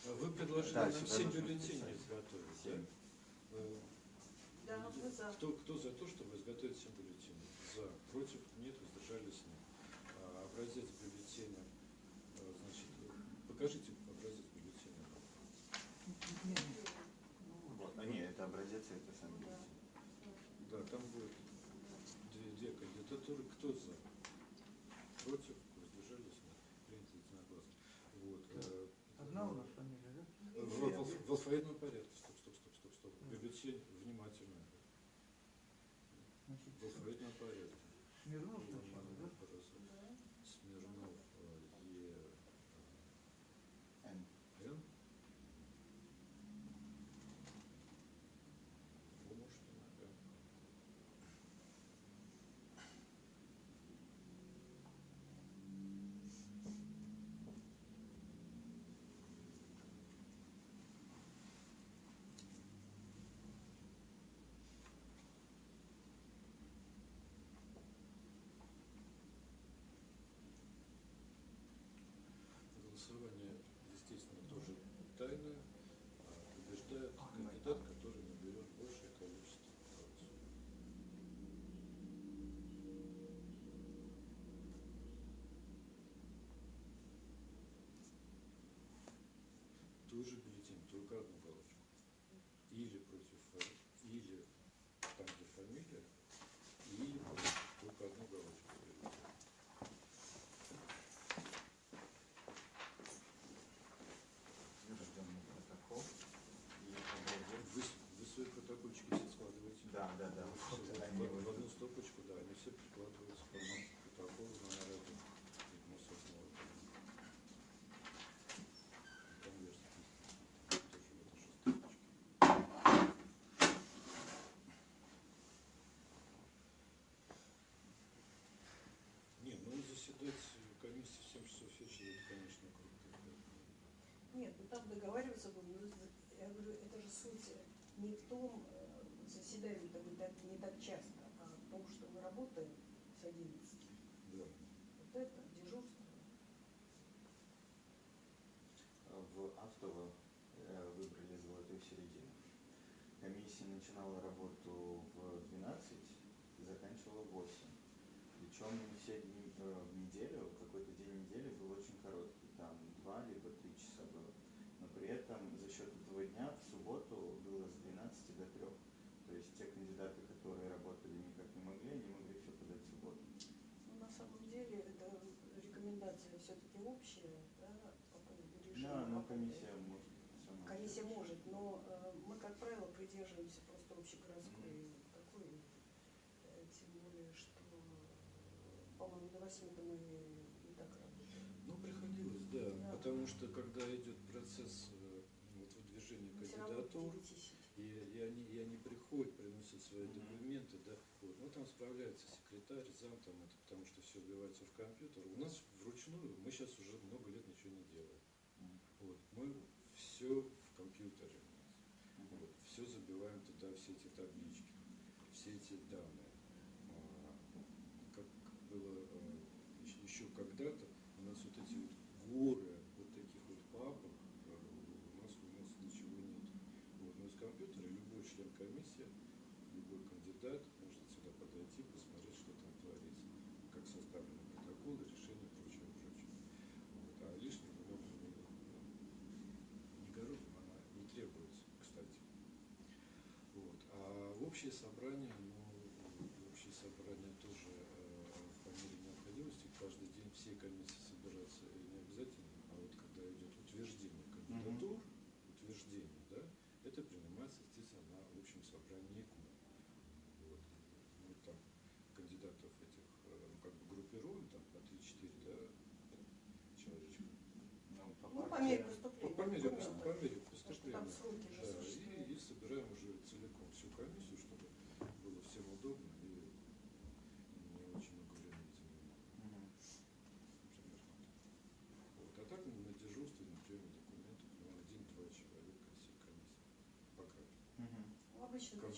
А Вы предложили Да, нам сюда 7 нужно бюллетеней писать. изготовить, да? Э, Да, мы за. Кто, кто за то, чтобы изготовить 7 бюллетеней? За. Против? Нет, воздержались нет. А, образец бюллетеня, э, значит, э, покажите образец бюллетеня. не, не, Вот. А не, это образец, и это сам Да. бюллетень. Да, там будет две, две кандидатуры. Кто за? Против? Воздержались нет. Принято единогласно. Вот. э, Одна у нас фамилия, да? В, в- в алфавитном порядке. Стоп, стоп, стоп, стоп, стоп. Бюллетень внимательно. Значит, В алфавитном порядке. Смирнов сначала, да? Да. Смирнов э, Е. Н. Н. Фомушкина Н. Голосование, естественно, тоже тайное. А Побеждает кандидат, который наберет большее количество голосов. Тоже бюллетень, только одну галочку. Или против, фа- или там, где фамилия, или против, только одну галочку. Утвержденный протокол. И образец. Вы, вы свои протокольчики все складываете? Да, да, да. Всё, Вот в, они в- в вот одну стопочку, да, они все прикладываются к одному протоколу на один. Ну, собственно, вот. Конверт тоже в этой же стопочке. Не, ну заседать комиссии в 7 часов вечера, это, конечно, круто. Нет, ну там договариваться будем. Ну, Я говорю, это же суть не в том, э, заседаем это мы так, не так часто, а в том, что мы работаем с 11. Да. Вот это дежурство. В Автово э, выбрали золотую середину. Комиссия начинала работу в 12 и заканчивала в 8. Причем все дни э, в неделю, какой-то день недели был очень короткий, там 2 либо 3 часа было. Но при этом за счет этого дня в субботу было с 12 до 3. То есть те кандидаты, которые работали никак не могли, они могли все подать в субботу. Ну, на самом деле, это рекомендация все-таки общая, да, по поводу режима Да, но работы. Комиссия может. Комиссия может, но э, мы, как правило, придерживаемся просто общегородской такой, э, тем более, что, по-моему, до 8 мы и так работаем. Ну, приходилось, да, Да. потому что когда идет процесс э, вот, выдвижения Мы кандидатур, 9 сидим. и, и они, и они приходят, приносят свои Мгм. документы, да, вот, ну там справляется секретарь, зам, там это, потому что все вбивается в компьютер. У нас вручную, мы сейчас уже много лет ничего не делаем. Вот, мы все в компьютере у нас. Вот, все забиваем туда, все эти таблички, все эти данные. А, Как было э, еще когда-то, у нас вот эти вот горы общее собрание, ну, общее собрание тоже э, по мере необходимости. Каждый день все комиссии собираться не обязательно, а вот когда идет утверждение кандидатур, mm утверждение, да, это принимается, естественно, на общем собрании КУМ. Вот. Мы там кандидатов этих э, ну, как бы группируем, там по 3-4 да, человечка. Ну, по, ну, по мере поступления. По, по мере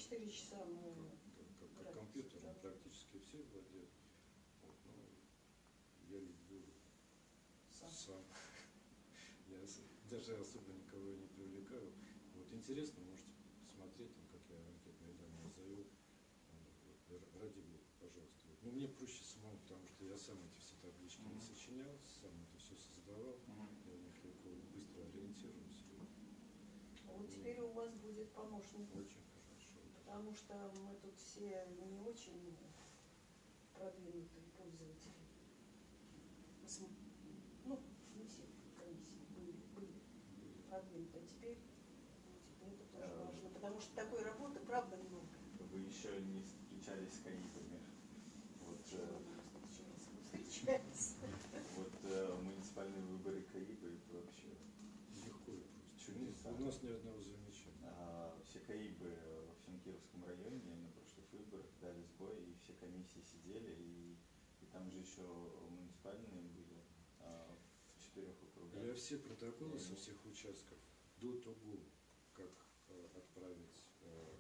4 часа мы... Как, как, компьютером составляем. практически все владеют. Вот, ну, я люблю сам. сам. Я даже особо никого не привлекаю. Вот интересно, можете посмотреть, там, как я анкетные данные завел. Вот, Ради бога, пожалуйста. Вот. Ну, мне проще самому, потому что я сам эти все таблички не Мгм. сочинял, сам это все создавал. Мгм. Я в них легко, быстро ориентируюсь. А Вот теперь у вас будет помощник. Очень. Потому что мы тут все не очень продвинутые пользователи. Ну, не все комиссии были, были продвинутые. А теперь ну, это тоже Да. важно. Потому что такой работы, правда, много. Вы еще не встречались с КАИПами. Вот, Чего э, мы встречались? Мы встречались. вот э, муниципальные выборы КАИПа это вообще Легко и просто. Чудеса. У нас ни одного замечания. А, все КАИБы во всем Кировском районе на прошлых выборах дали сбой, и все комиссии сидели, и, и там же еще муниципальные были а, в четырех округах. Я все протоколы со Мгм. всех участков до того, как э, отправить э,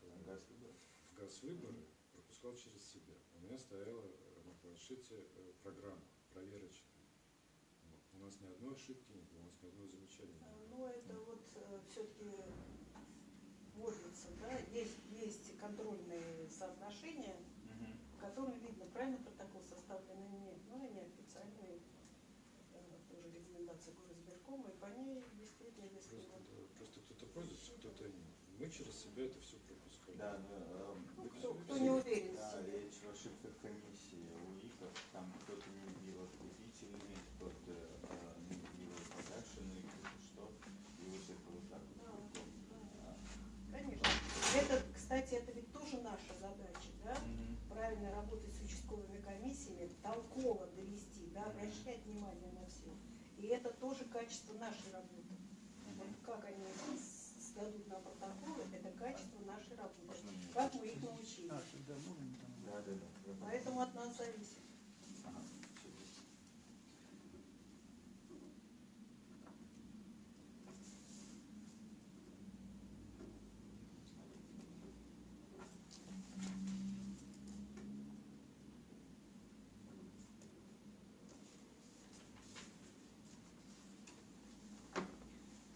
в, Газ выборов. в газ выборы, пропускал через себя. У меня стояла э, на планшете э, программа проверочная. У нас ни одной ошибки не было, у нас ни одного замечания не было. Ну, это вот все-таки вводится, да, есть, есть контрольные соотношения, Мгм. по которым видно, правильно протокол составлен или нет. Ну, они официальные, э, тоже рекомендации и по ней действительно, если Просто, вот да, просто кто-то пользуется, кто-то нет. Мы через себя это все пропускали. Да, но, э, Ну, кто- кто не уверен в Да, себе. речь в ошибках комиссии у ИКов, там кто-то не вбил откупительный, кто-то э, не вбил погашенный, кто-то что, и вот это вот так вот. Да, кругом. да. А, Конечно. Это, кстати, это ведь тоже наша задача, да? мгм. Правильно работать с участковыми комиссиями, толково довести, да, обращать внимание на все. И это тоже качество нашей работы. Вот как они сдадут на протоколы, это качество нашей работы. Как мы их научили. Поэтому от нас зависит. Ага, чудесно.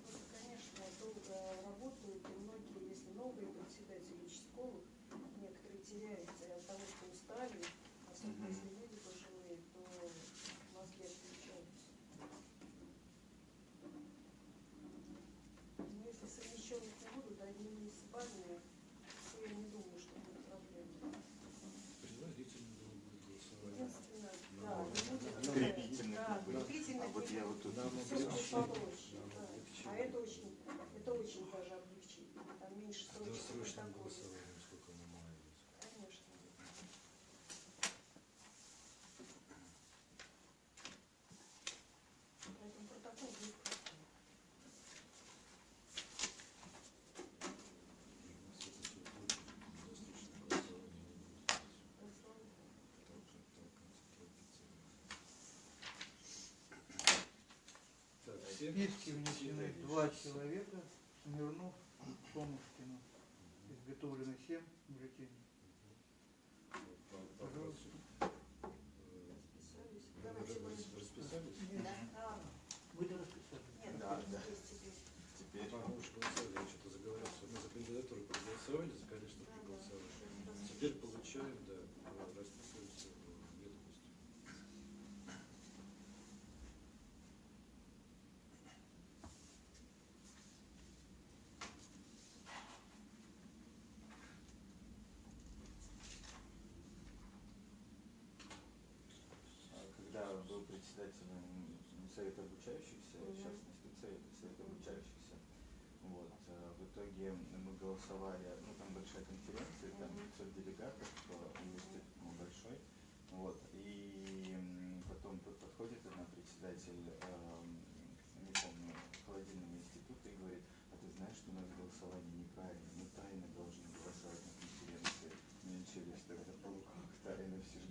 Просто, конечно, долго работают, и многие, если новые председатели участковых, некоторые теряются и от того, что устали, особенно Мгм. если люди пожилые, то мозги отключаются. Но если совмещенных не будут, одни муниципальные, то я не думаю, что будет проблема. Предварительно было будет голосование. Единственное, Ну, да, не будет ну, такая- крепительных да, не будет. крепительных А вот не я будет. вот тут Нам Все будет облегчили. попроще, Нам да. облегчили. А это очень, это очень даже облегчение. Там меньше С срочных досрочным протоколов. голосованием сколько мы маялись. Конечно. Поэтому протокол будет простой. У нас это все будет, досрочное голосование не будет. Хорошо. Толкать, толкать, торопиться. Списке внесены два человека, Смирнов, Томушкина. Изготовлено семь бюллетеней. По- по- Пожалуйста. Расписались. Да. Вы-то расписали. нет, Да, да. теперь. Мы уже голосовали, я что-то заговорился. Мы за кандидатуру проголосовали, за да. проголосовали. Теперь получаем, да, председателя совета обучающихся, угу. сейчас не спецсовет, а обучающихся. Вот. Э, в итоге мы голосовали, ну там большая конференция, там 500 делегатов, э, университет ну, большой. Вот. И потом подходит одна председатель, э, не помню, холодильного института и говорит, а ты знаешь, что у нас голосование неправильно, мы тайно должны голосовать на конференции. Мне через тогда полукруг тайно все же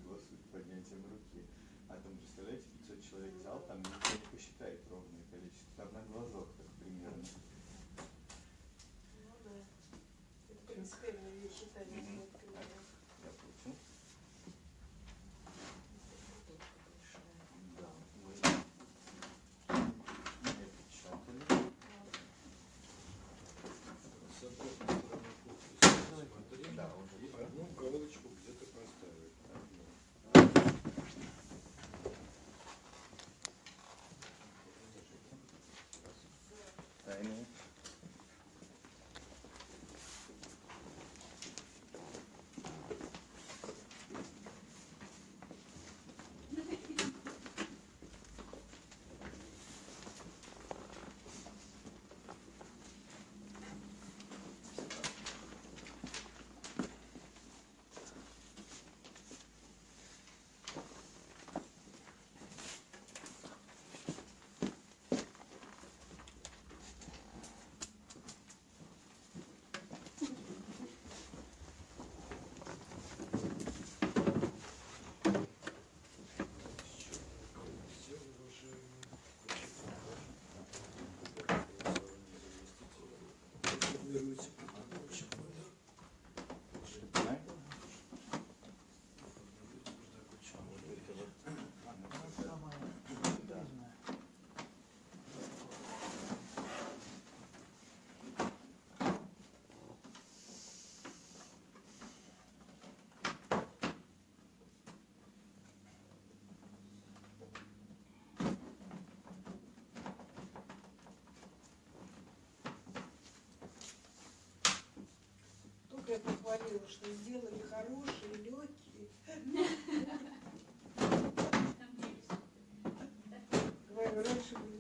тебя похвалила, что сделали хорошие, легкие. Говорю, раньше были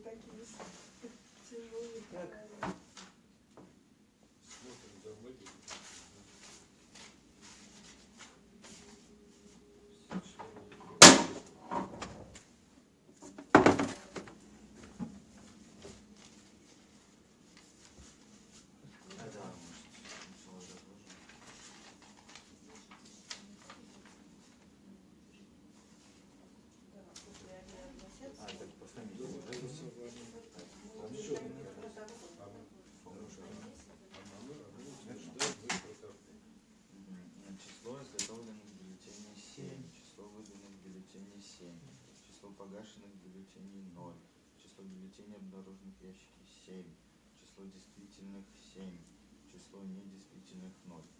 бюллетеней 0, число бюллетеней, обнаруженных в ящике 7, число действительных 7, число недействительных 0.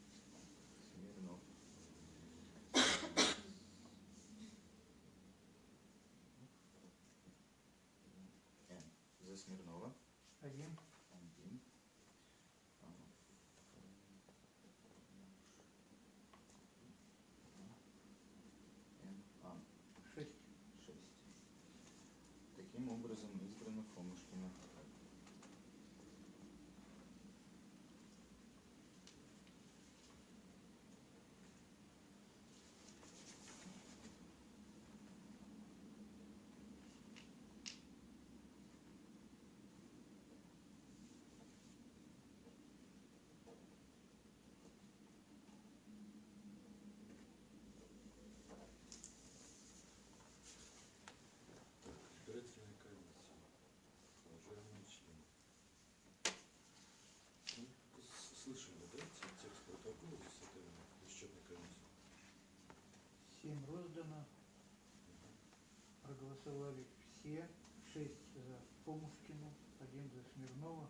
статья, шесть э, за Помушкину, 1 за Смирнова,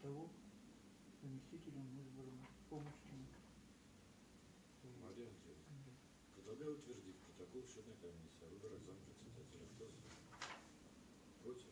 того заместителем избрана Помушкина. Мария Андреевна, предлагаю утвердить протокол счетной комиссии о выборах зампредседателя. Кто? Против?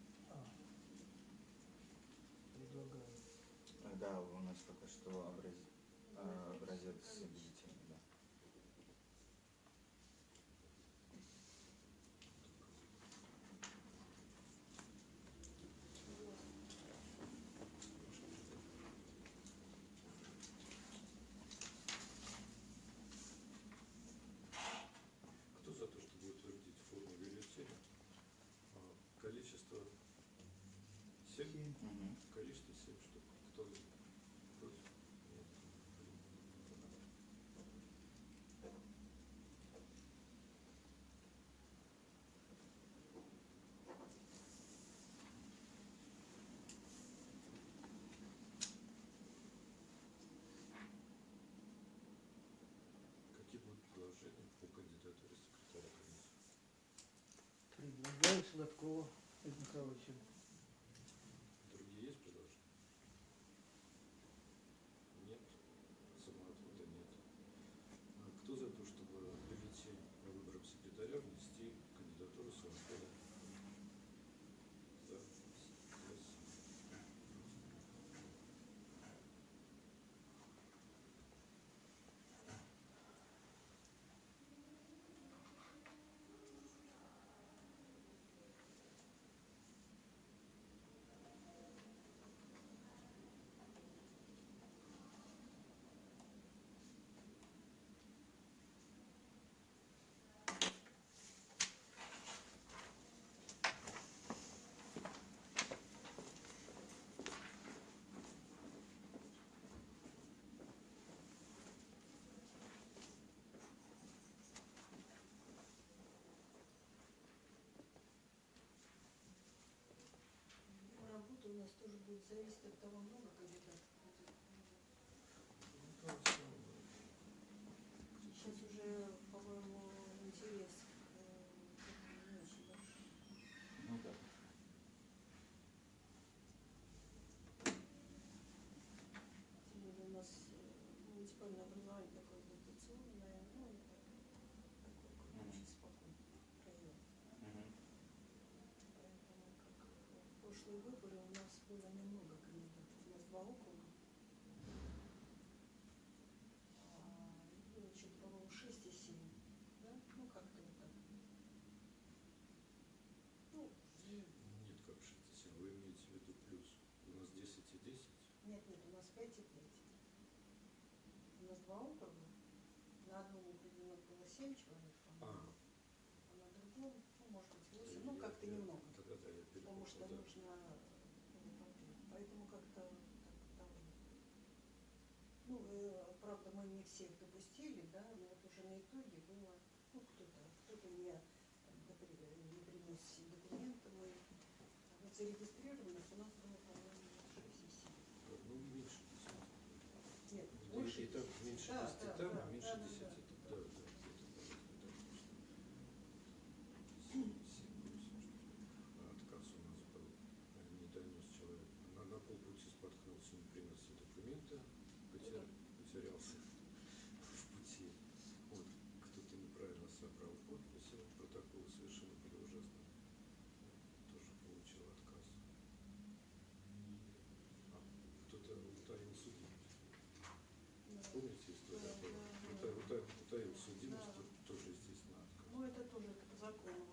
Предлагаю. Э, Да, у нас только что образец, э, образец бюллетеня, да. Кто за то, чтобы утвердить форму бюллетеня? А, Количество Количество семь штук. Кто против? Какие будут предложения по кандидатуре секретаря комиссии? Предлагаю Сладкова Михайловича. Другие есть предложения? Нет. Самоотвода нет. А Кто за то, чтобы в бюллетень по выборам секретаря внести кандидатуру Самоотвода? За. Раз. Работа у нас тоже будет зависеть от того, много кандидатов будет. Сейчас уже, по-моему, интерес э, не очень большой. Ну да. Более у нас э, муниципальное образование такое дотационное, ну, и так, такой как бы Мгм. очень. Мгм. Поэтому, как в прошлые выборы, у нас было немного кандидатов. У нас два округа. А, и было что-то, по-моему, шесть и семь. Да? Ну, как-то вот так. Ну, и- Нет, как 67. Вы имеете в виду плюс. У нас 10 и 10. нет, нет, у нас пять и пять. У нас два округа. На одном округе у нас было семь человек, по-моему. А, А на другом, ну, может быть, восемь. Ну, как-то немного. Тогда да, я Потому что да. нужно. Поэтому как-то. Ну, э, правда, мы не всех допустили, да, но вот уже на итоге было, ну, кто-то, кто-то не, не принес документы, мы зарегистрированных у нас было, по-моему, 6 и 7. Ну, меньше 10. Нет, И- больше и так 10. Меньше Да, 10 да, там, а меньше да, да, 10 да. это. Да, да, где-то ли. А Отказ у нас был, э, не донес человек. На, на полпути споткнулся, не принес все документы, потерял, потерялся в пути. Вот, кто-то неправильно собрал подписи, протоколы совершенно были ужасные. Тоже получил отказ. А кто-то утаил судимость. Да. Помните историю? Да, была? да, Ута- да. ута- Утаил судимость, Да. то- тоже, естественно, отказ. Ну, это тоже по закону.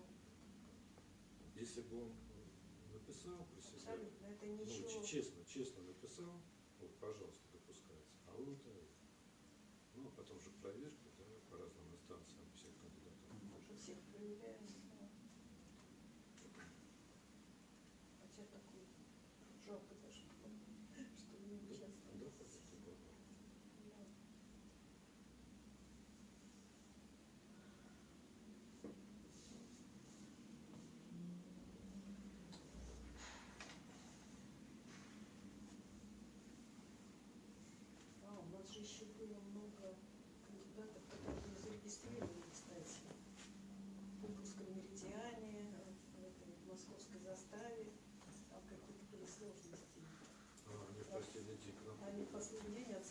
Если бы он э, написал себя, Абсолютно. Это ну, ничего. ч- честно, честно написал, вот, пожалуйста, допускается, а он утаил. Ну, а потом же проверка, да, по разным инстанциям всех кандидатов. Мы же всех проверяем. да. Хотя такой жалко даже, что не участвовали. да, как это было. Да. А, у нас же еще было много кандидатов, которые не зарегистрированы, кстати. В Кубковском меридиане, в этой московской заставе. Там какие-то были сложности. А, они в последний Они последний день отсперегли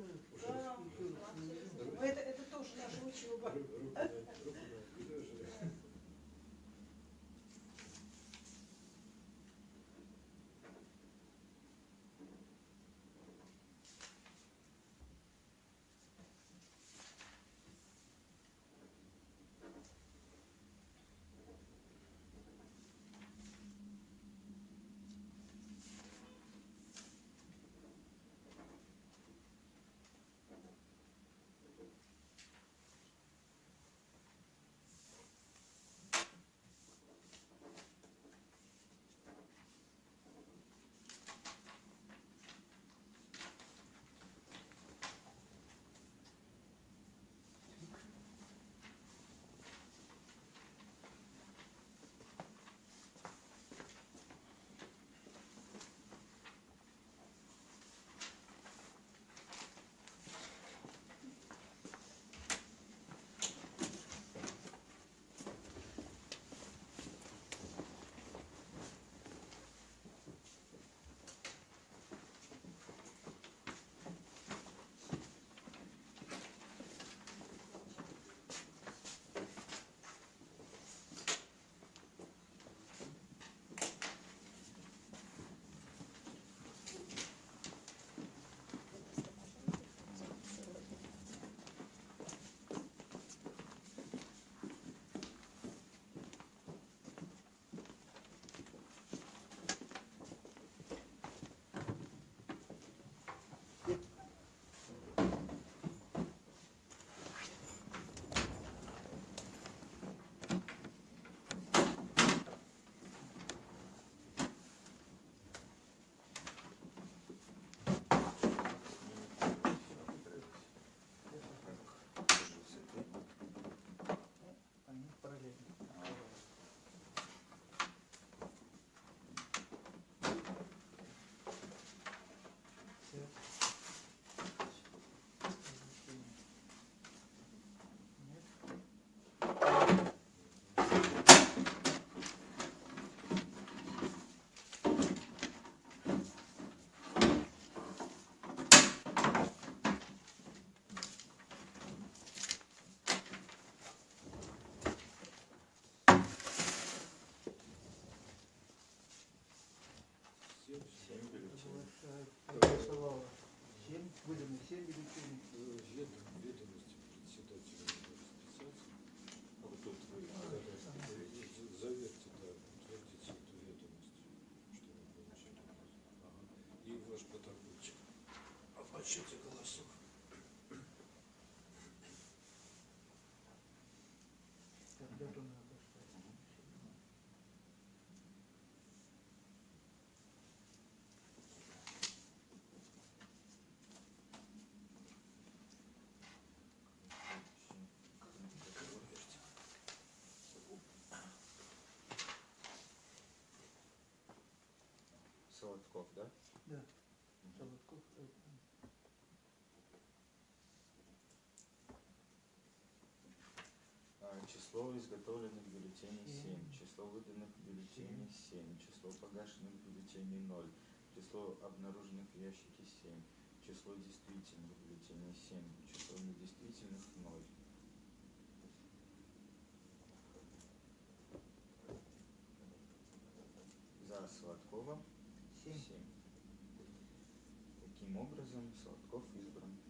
Ooh. выданы 7 бюллетеней. Ведомости э, э, председателя э, специации. А вот тут вы заверьте, да, утвердите эту ведомость, что вы получили. И ваш поторговчик. А Оплачите Солодков, да? Да. Солодков. А, Число изготовленных бюллетеней Семь. 7, число выданных бюллетеней 7, число погашенных бюллетеней 0, число обнаруженных в ящике 7, число действительных бюллетеней 7, число недействительных 0. За Сладкова Семь. 7. Таким образом, Сладков избран.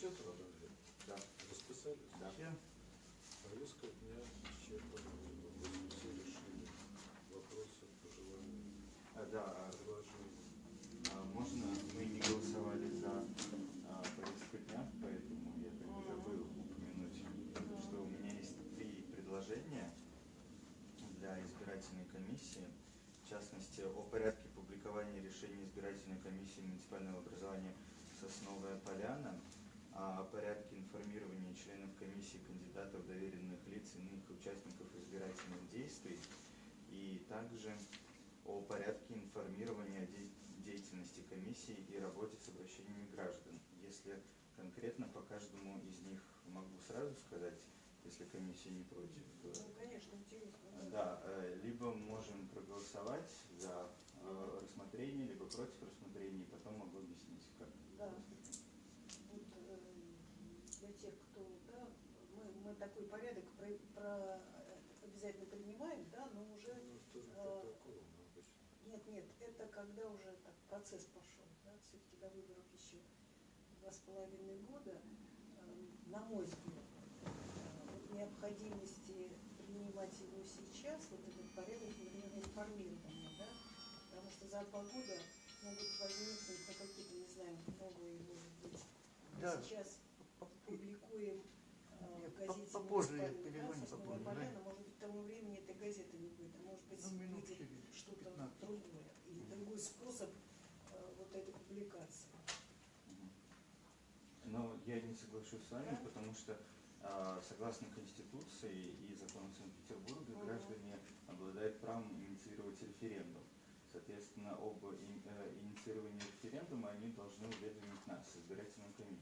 Да. Запечатано, да? Расписались? Да. Всем. Повестка дня исчерпана. Мы все решили вопросы, пожелания, А, да, а, предложения. а можно мы не голосовали за а, повестку дня, поэтому я так и забыл упомянуть, что у меня есть три предложения для избирательной комиссии. В частности, о порядке публикования решений избирательной комиссии муниципального образования Сосновая Поляна, о порядке информирования членов комиссии, кандидатов, доверенных лиц, иных участников избирательных действий, и также о порядке информирования деятельности комиссии и работе с обращениями граждан. Если конкретно по каждому из них могу сразу сказать, если комиссия не против. Ну, конечно, интересно. Да, э, либо можем проголосовать за э, рассмотрение, либо против рассмотрения, и потом могу объяснить, как. Да. Вот, э, для тех, кто, да, мы, мы такой порядок про, про- обязательно принимаем, да, но уже Ну, э, протокол, но обычно. Нет, нет, это когда уже так процесс пошел, да, все-таки до выборов еще два с половиной года, Эм, на мой взгляд, э, вот необходимости принимать его сейчас, вот этот порядок, например, информирования, да, потому что за два года могут возникнуть ну, какие-то, не знаю, новые, может быть, Да. сейчас публикуем э, газете попозже я перезвоню, «Сосновая попозже, поляна», да. может быть, к тому времени этой газеты не будет, а может быть, Ну, выйдет что-то 15. другое и другой способ э, вот этой публикации. Но я не соглашусь с вами, Да? потому что а, согласно Конституции и закону Санкт-Петербурга Мгм. граждане обладают правом инициировать референдум. Соответственно, об э, инициировании референдума они должны уведомить нас, избирательную комиссию.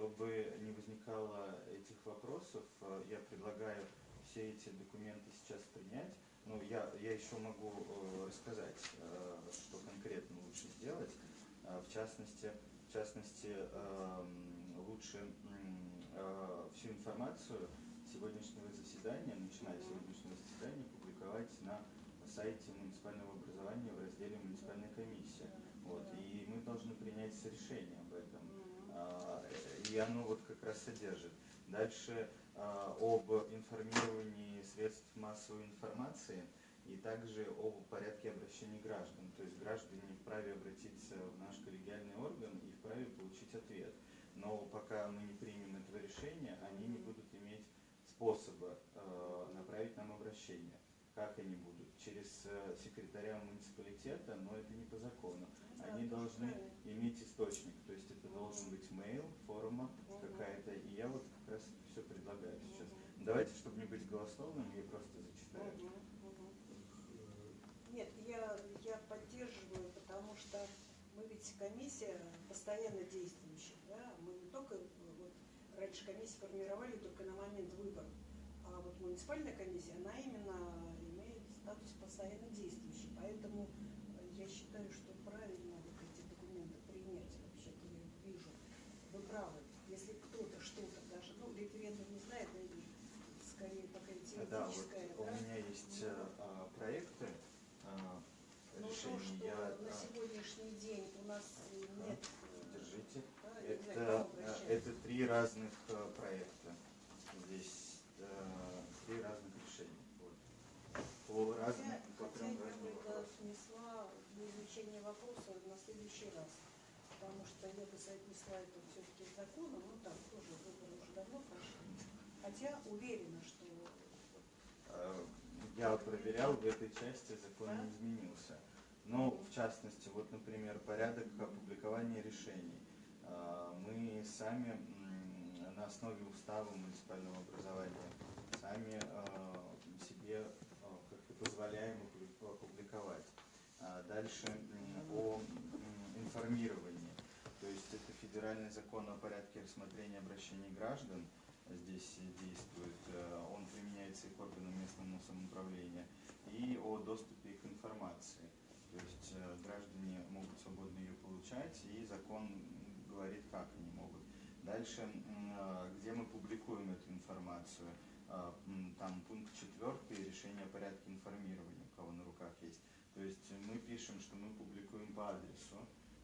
Чтобы не возникало этих вопросов, э, я предлагаю все эти документы сейчас принять. Ну, я, я еще могу э, рассказать, э, что конкретно лучше сделать. В частности, в частности, эм, лучше всю информацию сегодняшнего заседания, начиная с сегодняшнего заседания, публиковать на сайте муниципального образования в разделе «Муниципальная комиссия». Вот, и мы должны принять решение И оно вот как раз содержит. Дальше а, об информировании средств массовой информации и также о порядке обращения граждан. То есть граждане вправе обратиться в наш коллегиальный орган и вправе получить ответ. Но пока мы не примем этого решения, они не будут иметь способа э, направить нам обращение. Как они будут? Через э, секретаря муниципалитета, но это не по закону. Они должны иметь источник, то есть это должен быть mail, форма какая-то. И я вот как раз все предлагаю сейчас. Давайте, чтобы не быть голословным, я просто зачитаю. Нет, я, я поддерживаю, потому что мы ведь комиссия постоянно действующая, да, мы не только, вот, раньше комиссии формировали только на момент выборов, а вот муниципальная комиссия, она именно имеет статус постоянно действующей, поэтому э, я считаю, что правильно вот эти документы принять, вообще-то я вижу, вы правы, если кто-то что-то даже, ну, референдум не знает, наверное, скорее такая Да, вот у меня есть э, а, проекты а, Но то, решений. что Я на а, сегодняшний день у нас э, нет... э, держите. да, я к Это, э, обращаться. это три разных э, проекта. Здесь э, три разных решения. Вот. По разным, Хотя, по хотя трем я разным вопросам. внесла для изучения вопроса на следующий раз. Потому что я бы соотнесла это все-таки с законом, ну так, тоже выборы уже давно прошли. Хотя уверена, что Э, Я проверял, в этой части закон не изменился. Но, в частности, вот, например, порядок опубликования решений. Э, Мы сами на основе устава муниципального образования сами э, себе э, как-то позволяем опу- опубликовать. А Дальше о информировании. То есть это федеральный закон о порядке рассмотрения обращений граждан здесь действует. Э, Он применяется и к органам местного самоуправления. И о доступе к информации. То есть э, граждане могут свободно ее получать, и закон говорит, как они могут. Дальше, э, где мы публикуем эту информацию, там пункт четвертый, решение о порядке информирования, у кого на руках есть. То есть мы пишем, что мы публикуем по адресу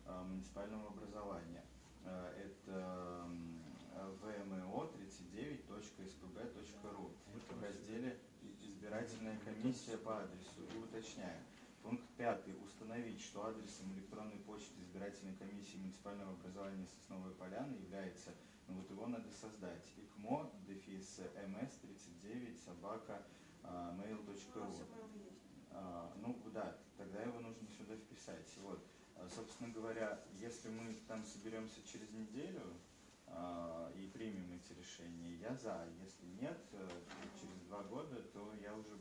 муниципального образования. Это м, vmo 39.spb.ru в разделе «Избирательная комиссия по адресу» и уточняем. Пункт пятый. Установить, что адресом электронной почты избирательной комиссии муниципального образования Сосновой Поляны является, ну вот его надо создать, икмо, дефис, мс 39, собака, а, mail.ru. есть. А, ну да, тогда его нужно сюда вписать. Вот. А, Собственно говоря, если мы там соберемся через неделю а, и примем эти решения, я за. Если нет, э, через два года, то я уже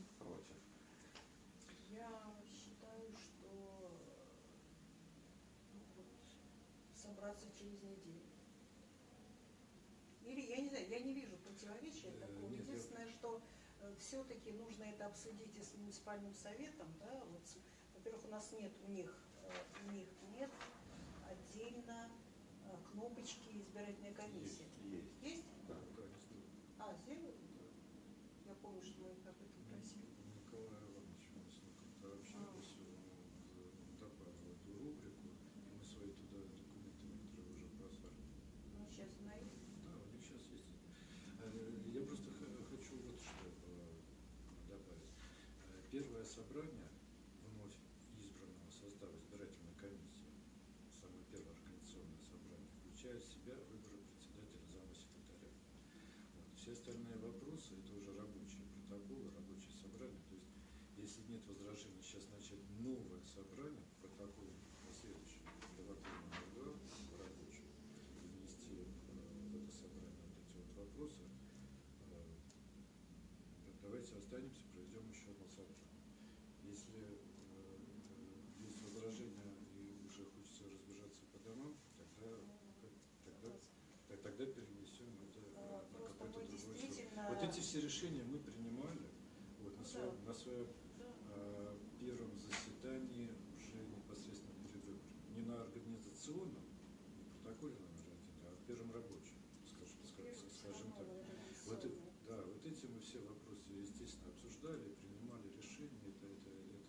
20 через неделю. Или, я не знаю, я не вижу противоречия э, такого. Нет, Единственное, что э, все-таки нужно это обсудить и с муниципальным советом. Да? Вот, Во-первых, у нас нет у них, э, у них нет отдельно кнопочки избирательной комиссии. Есть? есть. есть? Собрание вновь избранного состава избирательной комиссии, самое первое организационное собрание, включает в себя выборы председателя зама секретаря. Вот. Все остальные вопросы это уже рабочие протоколы, рабочие собрания. То есть, если нет возражений, сейчас начать новое собрание, протокол на следующий договорный орган рабочий, и внести э, в это собрание вот эти вот вопросы. Э, Давайте останемся, проведем еще одно собрание. Если э, э, есть возражения и уже хочется разбежаться по домам, тогда, тогда, так- тогда перенесем это э, А, на Просто какой-то мы другой срок. действительно... Вот эти все решения мы принимали вот, на, да. на своем Да. э, первом заседании уже непосредственно перед выборами. Не на организационном, не протоколе номер один, а в первом рабочем, скажем, скажем, скажем так. Вот, э- да, вот эти мы все вопросы, естественно, обсуждали, принимали решения, это, это, это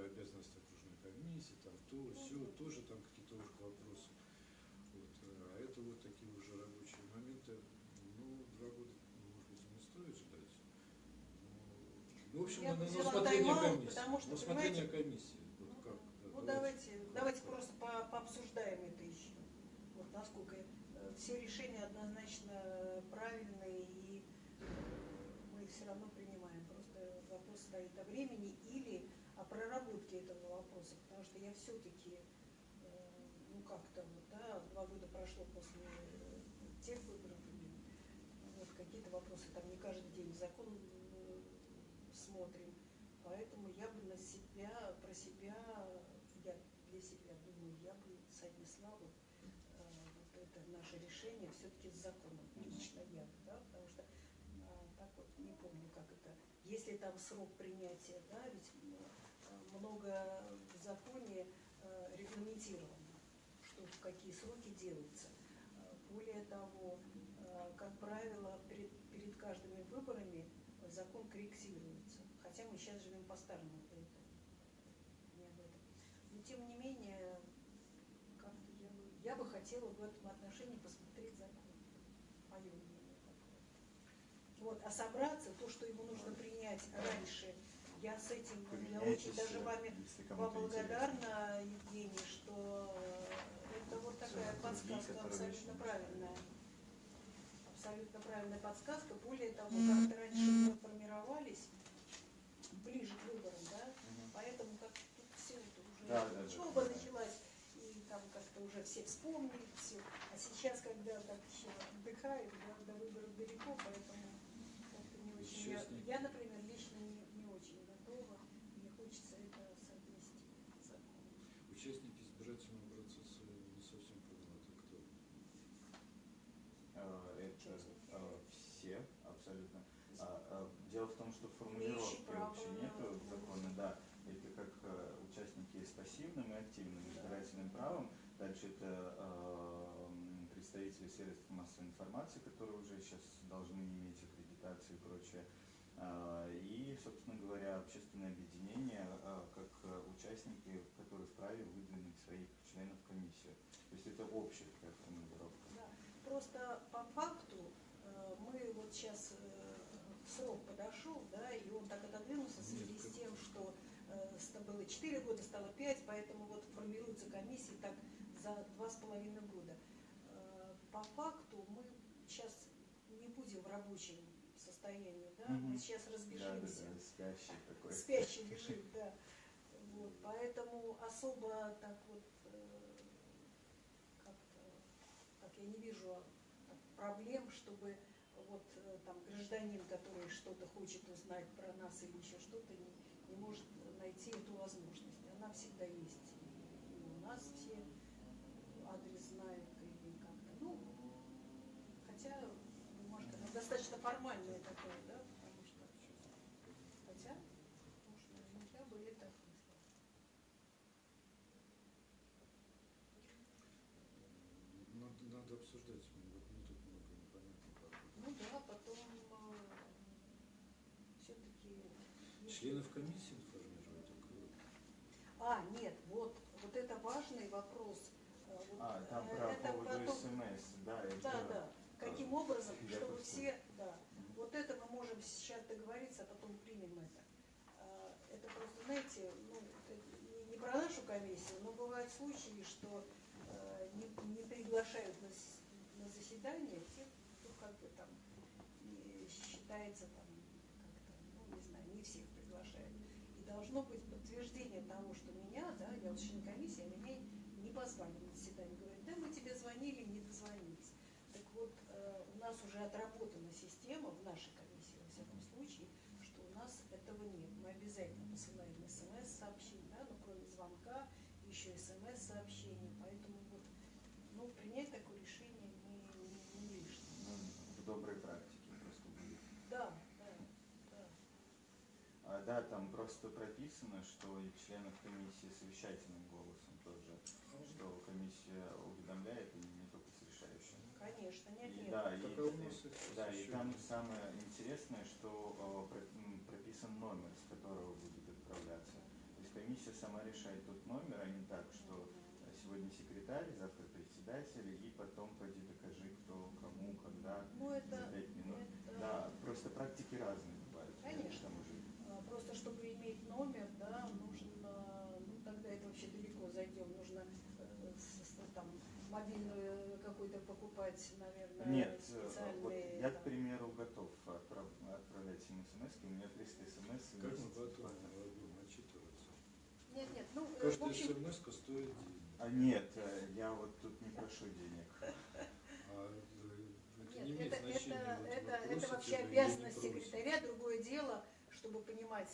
как обязанности окружной комиссии, там то, все, тоже там какие-то уже вопросы. Вот. А это вот такие уже рабочие моменты. Ну, два года, может быть, не стоит ждать. Ну, в общем, Я на, бы на усмотрение комиссии. потому что, усмотрение понимаете, комиссии. Вот как, да, Ну давайте, давайте просто по- пообсуждаем это еще. Вот насколько э, все решения однозначно правильные и э, мы их все равно принимаем. Просто вопрос стоит о времени или о проработке этого вопроса, я все-таки, ну как-то вот, да, два года прошло после э, тех выборов, и вот какие-то вопросы там не каждый день закон э, смотрим, поэтому я бы на себя, про себя, я для себя думаю, я бы соотнесла вот, э, вот это наше решение все-таки с законом, лично я, да, потому что так вот не помню, как это, если там срок принятия, да, ведь э, много законе э, регламентировано, что в какие сроки делается. Э, Более того, э, как правило, перед, перед каждыми выборами закон корректируется. Хотя мы сейчас живем по-старому, не об этом. Но тем не менее, как-то я бы, я бы хотела в этом отношении посмотреть закон. Мое мнение. Вот, а собраться, то, что его нужно принять раньше, я с этим, я очень даже вами вам благодарна, Евгений, что это вот такая подсказка абсолютно правильная. Абсолютно правильная подсказка. Более того, как-то раньше мы формировались ближе к выборам, да, поэтому как тут все это уже Да, да, учеба да. началась, и там как-то уже все вспомнили все. А сейчас, когда так еще отдыхают, да, до выборов далеко, поэтому как-то не очень. Я, я, например, лично не, не очень готова. Мне хочется это совместить с законом. Участники избирательного процесса не совсем понял, это кто? Э, Это э, все абсолютно. А, а, Дело в том, что формулировки право вообще нету в голоса. законе, да. Это как э, участники с пассивным и активным избирательным правом. Дальше это э, м, представители средств массовой информации, которые уже сейчас должны иметь аккредитацию и прочее. А, И, собственно говоря, общественное объединение а, как э, участники, которые вправе выдвинуть своих членов в комиссию. То есть это общая такая формулировка. Да. Просто по факту э, мы вот сейчас срок подошел, да, и он так отодвинулся в связи с тем, что э, было 4 года, стало 5, поэтому вот формируются комиссии так за два с половиной года. По факту мы сейчас не будем в рабочем состоянии, да, мы сейчас Да, да, разбежимся да, спящий такой. спящий режим, да. Вот, поэтому особо так вот э, как-то так я не вижу так, проблем, чтобы вот э, там гражданин, который что-то хочет узнать про нас или еще что-то, не, не может найти эту возможность. Она всегда есть. И у нас все адрес знают и как-то. Ну, хотя бумажка она формальная такая, да, потому что Хотя, может, я бы это. Надо, надо обсуждать, вот мне тут много непонятных вопросов. Ну да, потом все-таки... Членов комиссии информировать, э, А, нет, вот, вот это важный вопрос. Э, вот, А, там э, про это поводу потом- СМС, да, это... Да, да. Каким образом, чтобы все. Вот это мы можем сейчас договориться, а потом примем это. А, Это просто, знаете, ну, не- про нашу комиссию, но бывают случаи, что э, не, не приглашают на, на заседание тех, кто как бы там считается там как-то, ну, не знаю, не всех приглашают. И должно быть подтверждение того, что меня, да, я вот член комиссии, а меня не позвали на заседание. Говорят, да, мы тебе звонили, не дозвонились. Так вот, э, у нас уже отработана система в нашей комиссии, во всяком случае, что у нас этого нет. Мы обязательно посылаем смс-сообщение, да, ну, кроме звонка, еще смс-сообщение. Поэтому вот, ну, принять такое решение не, не, не лишнее. Ну, в доброй практике просто будет. Да, да, да. А, да, там просто прописано, что и членов комиссии совещательным голосом тоже, что комиссия уведомляет и не только с решающим. Конечно, нет, И, нет. да, и, их да, и там самое интересное, что э, прописан номер, с которого будет отправляться. То есть комиссия сама решает тот номер, а не так, что сегодня секретарь, завтра председатель, и потом пойди докажи, кто, кому, когда, Ну, за это, пять минут. это, Да, просто практики разные бывают. Конечно. к тому же. а, просто чтобы иметь номер, да, нужно, ну, тогда это вообще далеко зайдем, нужно э, там мобильную какую-то покупать, наверное, Нет, э, вот специальные. я, к там. примеру, готов отправ- отправлять им смс, у меня 300 смс. в Как мы месяц потом хватает. будем отчитываться? Нет, нет, ну, э, в Каждая общем, смс стоит денег. А нет, э, я вот тут не прошу денег. А э, это Нет, это, значения. это, вот это, вообще обязанность секретаря. Другое дело, чтобы понимать,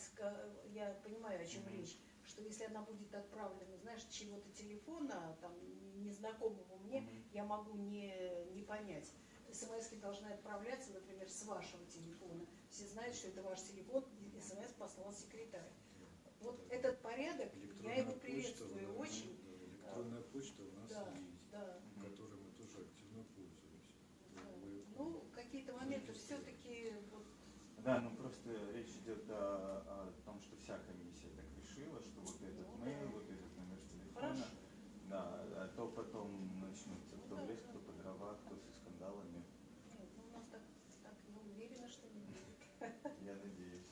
я понимаю, о чем Мгм. речь, что если она будет отправлена, знаешь, чего-то телефона, там, незнакомому мне, Мгм. я могу не, не понять. смс должны отправляться, например, с вашего телефона. Все знают, что это ваш телефон, и смс послал секретарь. Вот этот порядок, я его приветствую очень. да, Электронная почта у нас Да, есть, да. Которой мы тоже активно пользуемся. да. Ну, какие-то моменты все-таки вот, Да, ну просто речь идет о, о том, что вся комиссия так решила, что вот этот Ну, мейл, да. вот этот номер телефона. Хорошо. Да, а то потом начнутся Ну, кто да, в лес, да. кто по дрова, кто со скандалами. Нет, ну, у нас так, так не уверена, что не будет. Я надеюсь.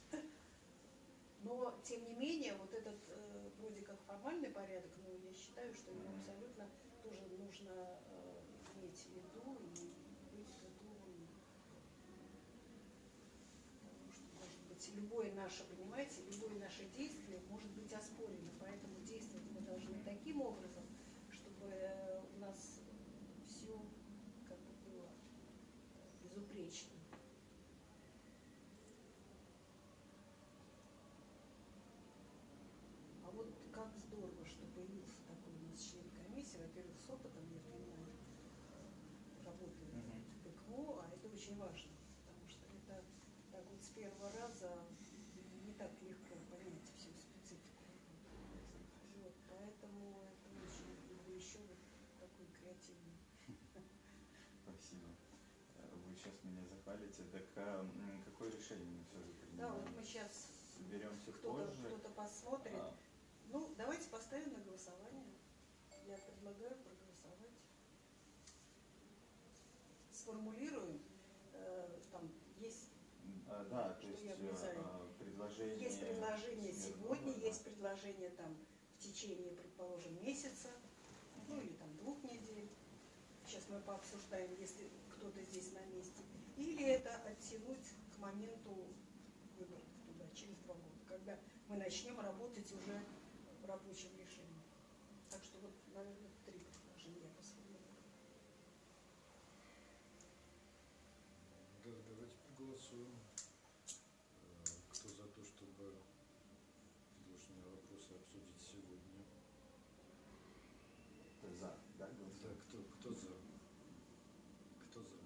Но, тем не менее, вот этот э, вроде как формальный порядок, ну, я считаю, что Мгм. абсолютно тоже нужно э, иметь в виду и быть готовым. Потому что, может быть, любое наше, понимаете, любое наше действие может быть оспорено, поэтому действовать мы должны таким образом, чтобы э, у нас все как бы было э, безупречно. А вот как здорово, что появился такой у нас член комиссии, во-первых, с опытом, я понимаю, э, работает Мгм. в ПКО, а это очень важно, потому что это так вот с первого раза не так легко понять всю специфику. Вот, поэтому это очень люблю еще вот такой креативный. Спасибо. Э, Вы сейчас меня захвалите. Так а, какое решение мы все же Да, принимаем? вот мы сейчас Соберемся кто-то позже. кто посмотрит. А, Ну, давайте поставим на голосование. Я предлагаю проголосовать. Сформулируем, э, там есть, а, да, то есть а, предложение. есть предложение сегодня, между- есть предложение там в течение, предположим, месяца, ну или там двух недель. Сейчас мы пообсуждаем, если кто-то здесь на месте. Или это оттянуть к моменту выборов туда, через два года, когда мы начнем работать уже в рабочем решении. Так что вот, наверное, три предложения я посмотрела. Да, давайте проголосуем. Э, Кто за то, чтобы предложенные вопросы обсудить сегодня? За, да, Да, голосуем? кто, кто за? Кто за?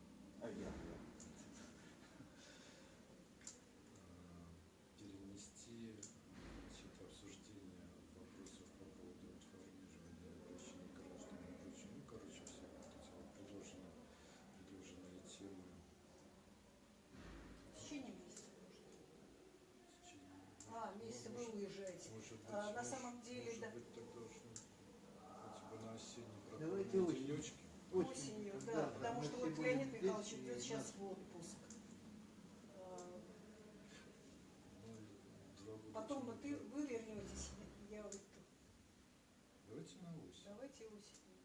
А я. Э, Перенести значит, обсуждение вопросов по поводу информирования и обращения граждан и прочее. Ну, короче, все вот эти вот предложенные, предложенные темы В течение месяца, может. в течение. А, ну, месяца вы уезжаете. Может быть, А, на может- самом деле, может да. быть, тогда ну, хотя бы на осенний Давайте осенью. Осенью, да, потому мы что вот Леонид Михайлович и идет сейчас в отпуск. А, Ну, года Потом тянуть, ты, да. вы вернетесь, я вот Давайте на осень. Давайте осенью.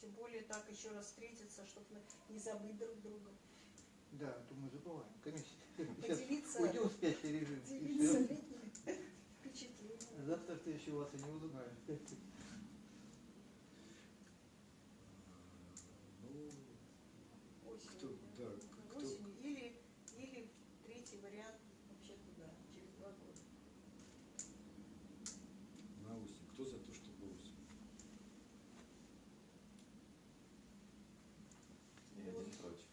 Тем более так еще раз встретиться, чтобы не забыть друг друга. Да, а то мы забываем. Комиссия. Поделиться, Сейчас уйдем в спящий режим. поделиться всё. Впечатлениями. Завтра в следующий вас и не узнаем. Ну, кто, Осенью. да, кто, Осенью. Или, или третий вариант вообще туда, через два года. на осень. Кто за то, чтобы осень? И один против.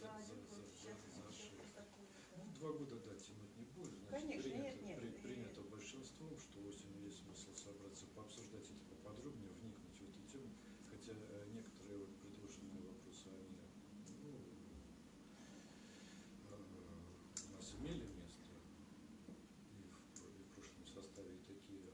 За За- один за- год. за- Сейчас, за сейчас шесть. такое, Ну, да. два года, да, тянуть не будем. Значит, Конечно, принято, нет, нет. при- И- принято большинством, что осенью есть смысл собраться, пообсуждать это поподробнее, вникнуть в эту тему. Хотя э, некоторые вот предложенные вопросы, они ну, э, у нас имели место и в, и в прошлом составе, и такие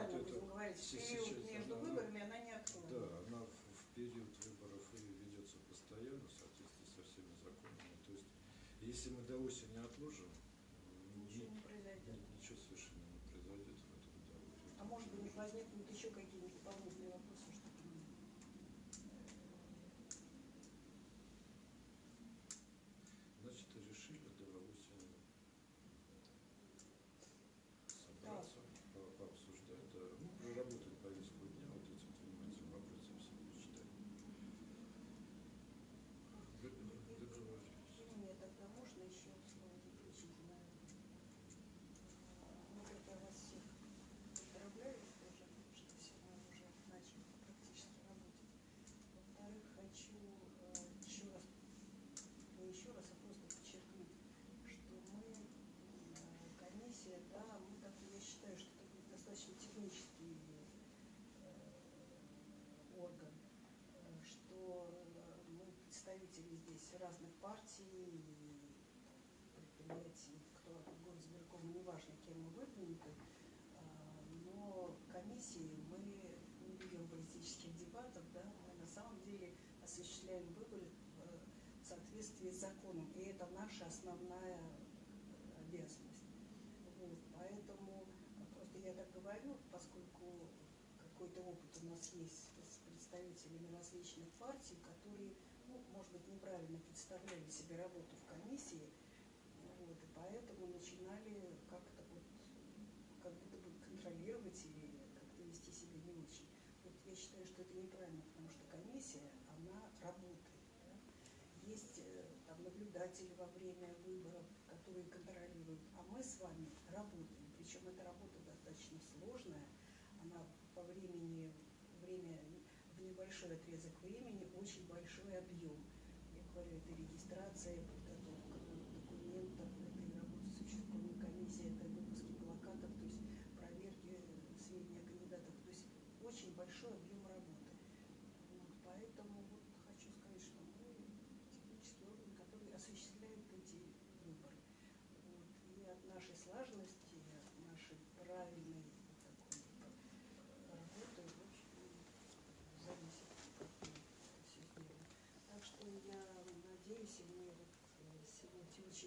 актуальна, се- период сейчас между она- выборами она не актуальна. Да, она в, период выборов и ведется постоянно в соответствии со всеми законами. То есть, если мы до осени отложим, м, Ничего ни- не произойдет. ни- ничего совершенно не произойдет в этом году. А может быть возникнут еще какие-нибудь дополнительные вопросы, чтобы Значит, решили до осени собраться, по- пообсуждать, да, ну, проработать повестку дня вот этим двумя вопросом все почитать. Договорились. Мне тогда можно еще слово заключительное? Ну, как я вас всех поздравляю тоже, что сегодня уже начали практически работать. Во-вторых, хочу э, еще раз, не еще раз, а просто подчеркнуть, что мы, э, комиссия, да, мы так, я считаю, что это будет достаточно технический э, орган, э, что э, мы представители здесь и предприятий, кто от горосберкома, неважно, кем мы выдвинуты, а, но комиссии мы не ведем политических дебатов, да, мы на самом деле осуществляем выборы в соответствии с законом, и это наша основная э, обязанность. Вот, поэтому э, просто я так говорю, поскольку какой-то опыт у нас есть с представителями различных партий, которые, может быть, неправильно представляли себе работу в комиссии, вот, и поэтому начинали как-то вот, как будто бы контролировать или как-то вести себя не очень. Вот я считаю, что это неправильно, потому что комиссия, она работает. да. Есть э, там наблюдатели во время выборов, которые контролируют, а мы с вами работаем. Причем эта работа достаточно сложная, она по времени, время в небольшой отрезок времени, очень большой объем. Я говорю, регистрация, подготовка документов, это и работа с участковой комиссией, это выпуски плакатов, то есть проверки сведений о кандидатах. То есть очень большой объем работы. Вот, поэтому вот хочу сказать, что мы технический орган, который осуществляет эти выборы. Вот, и от нашей слаженности, всего, всего, всего,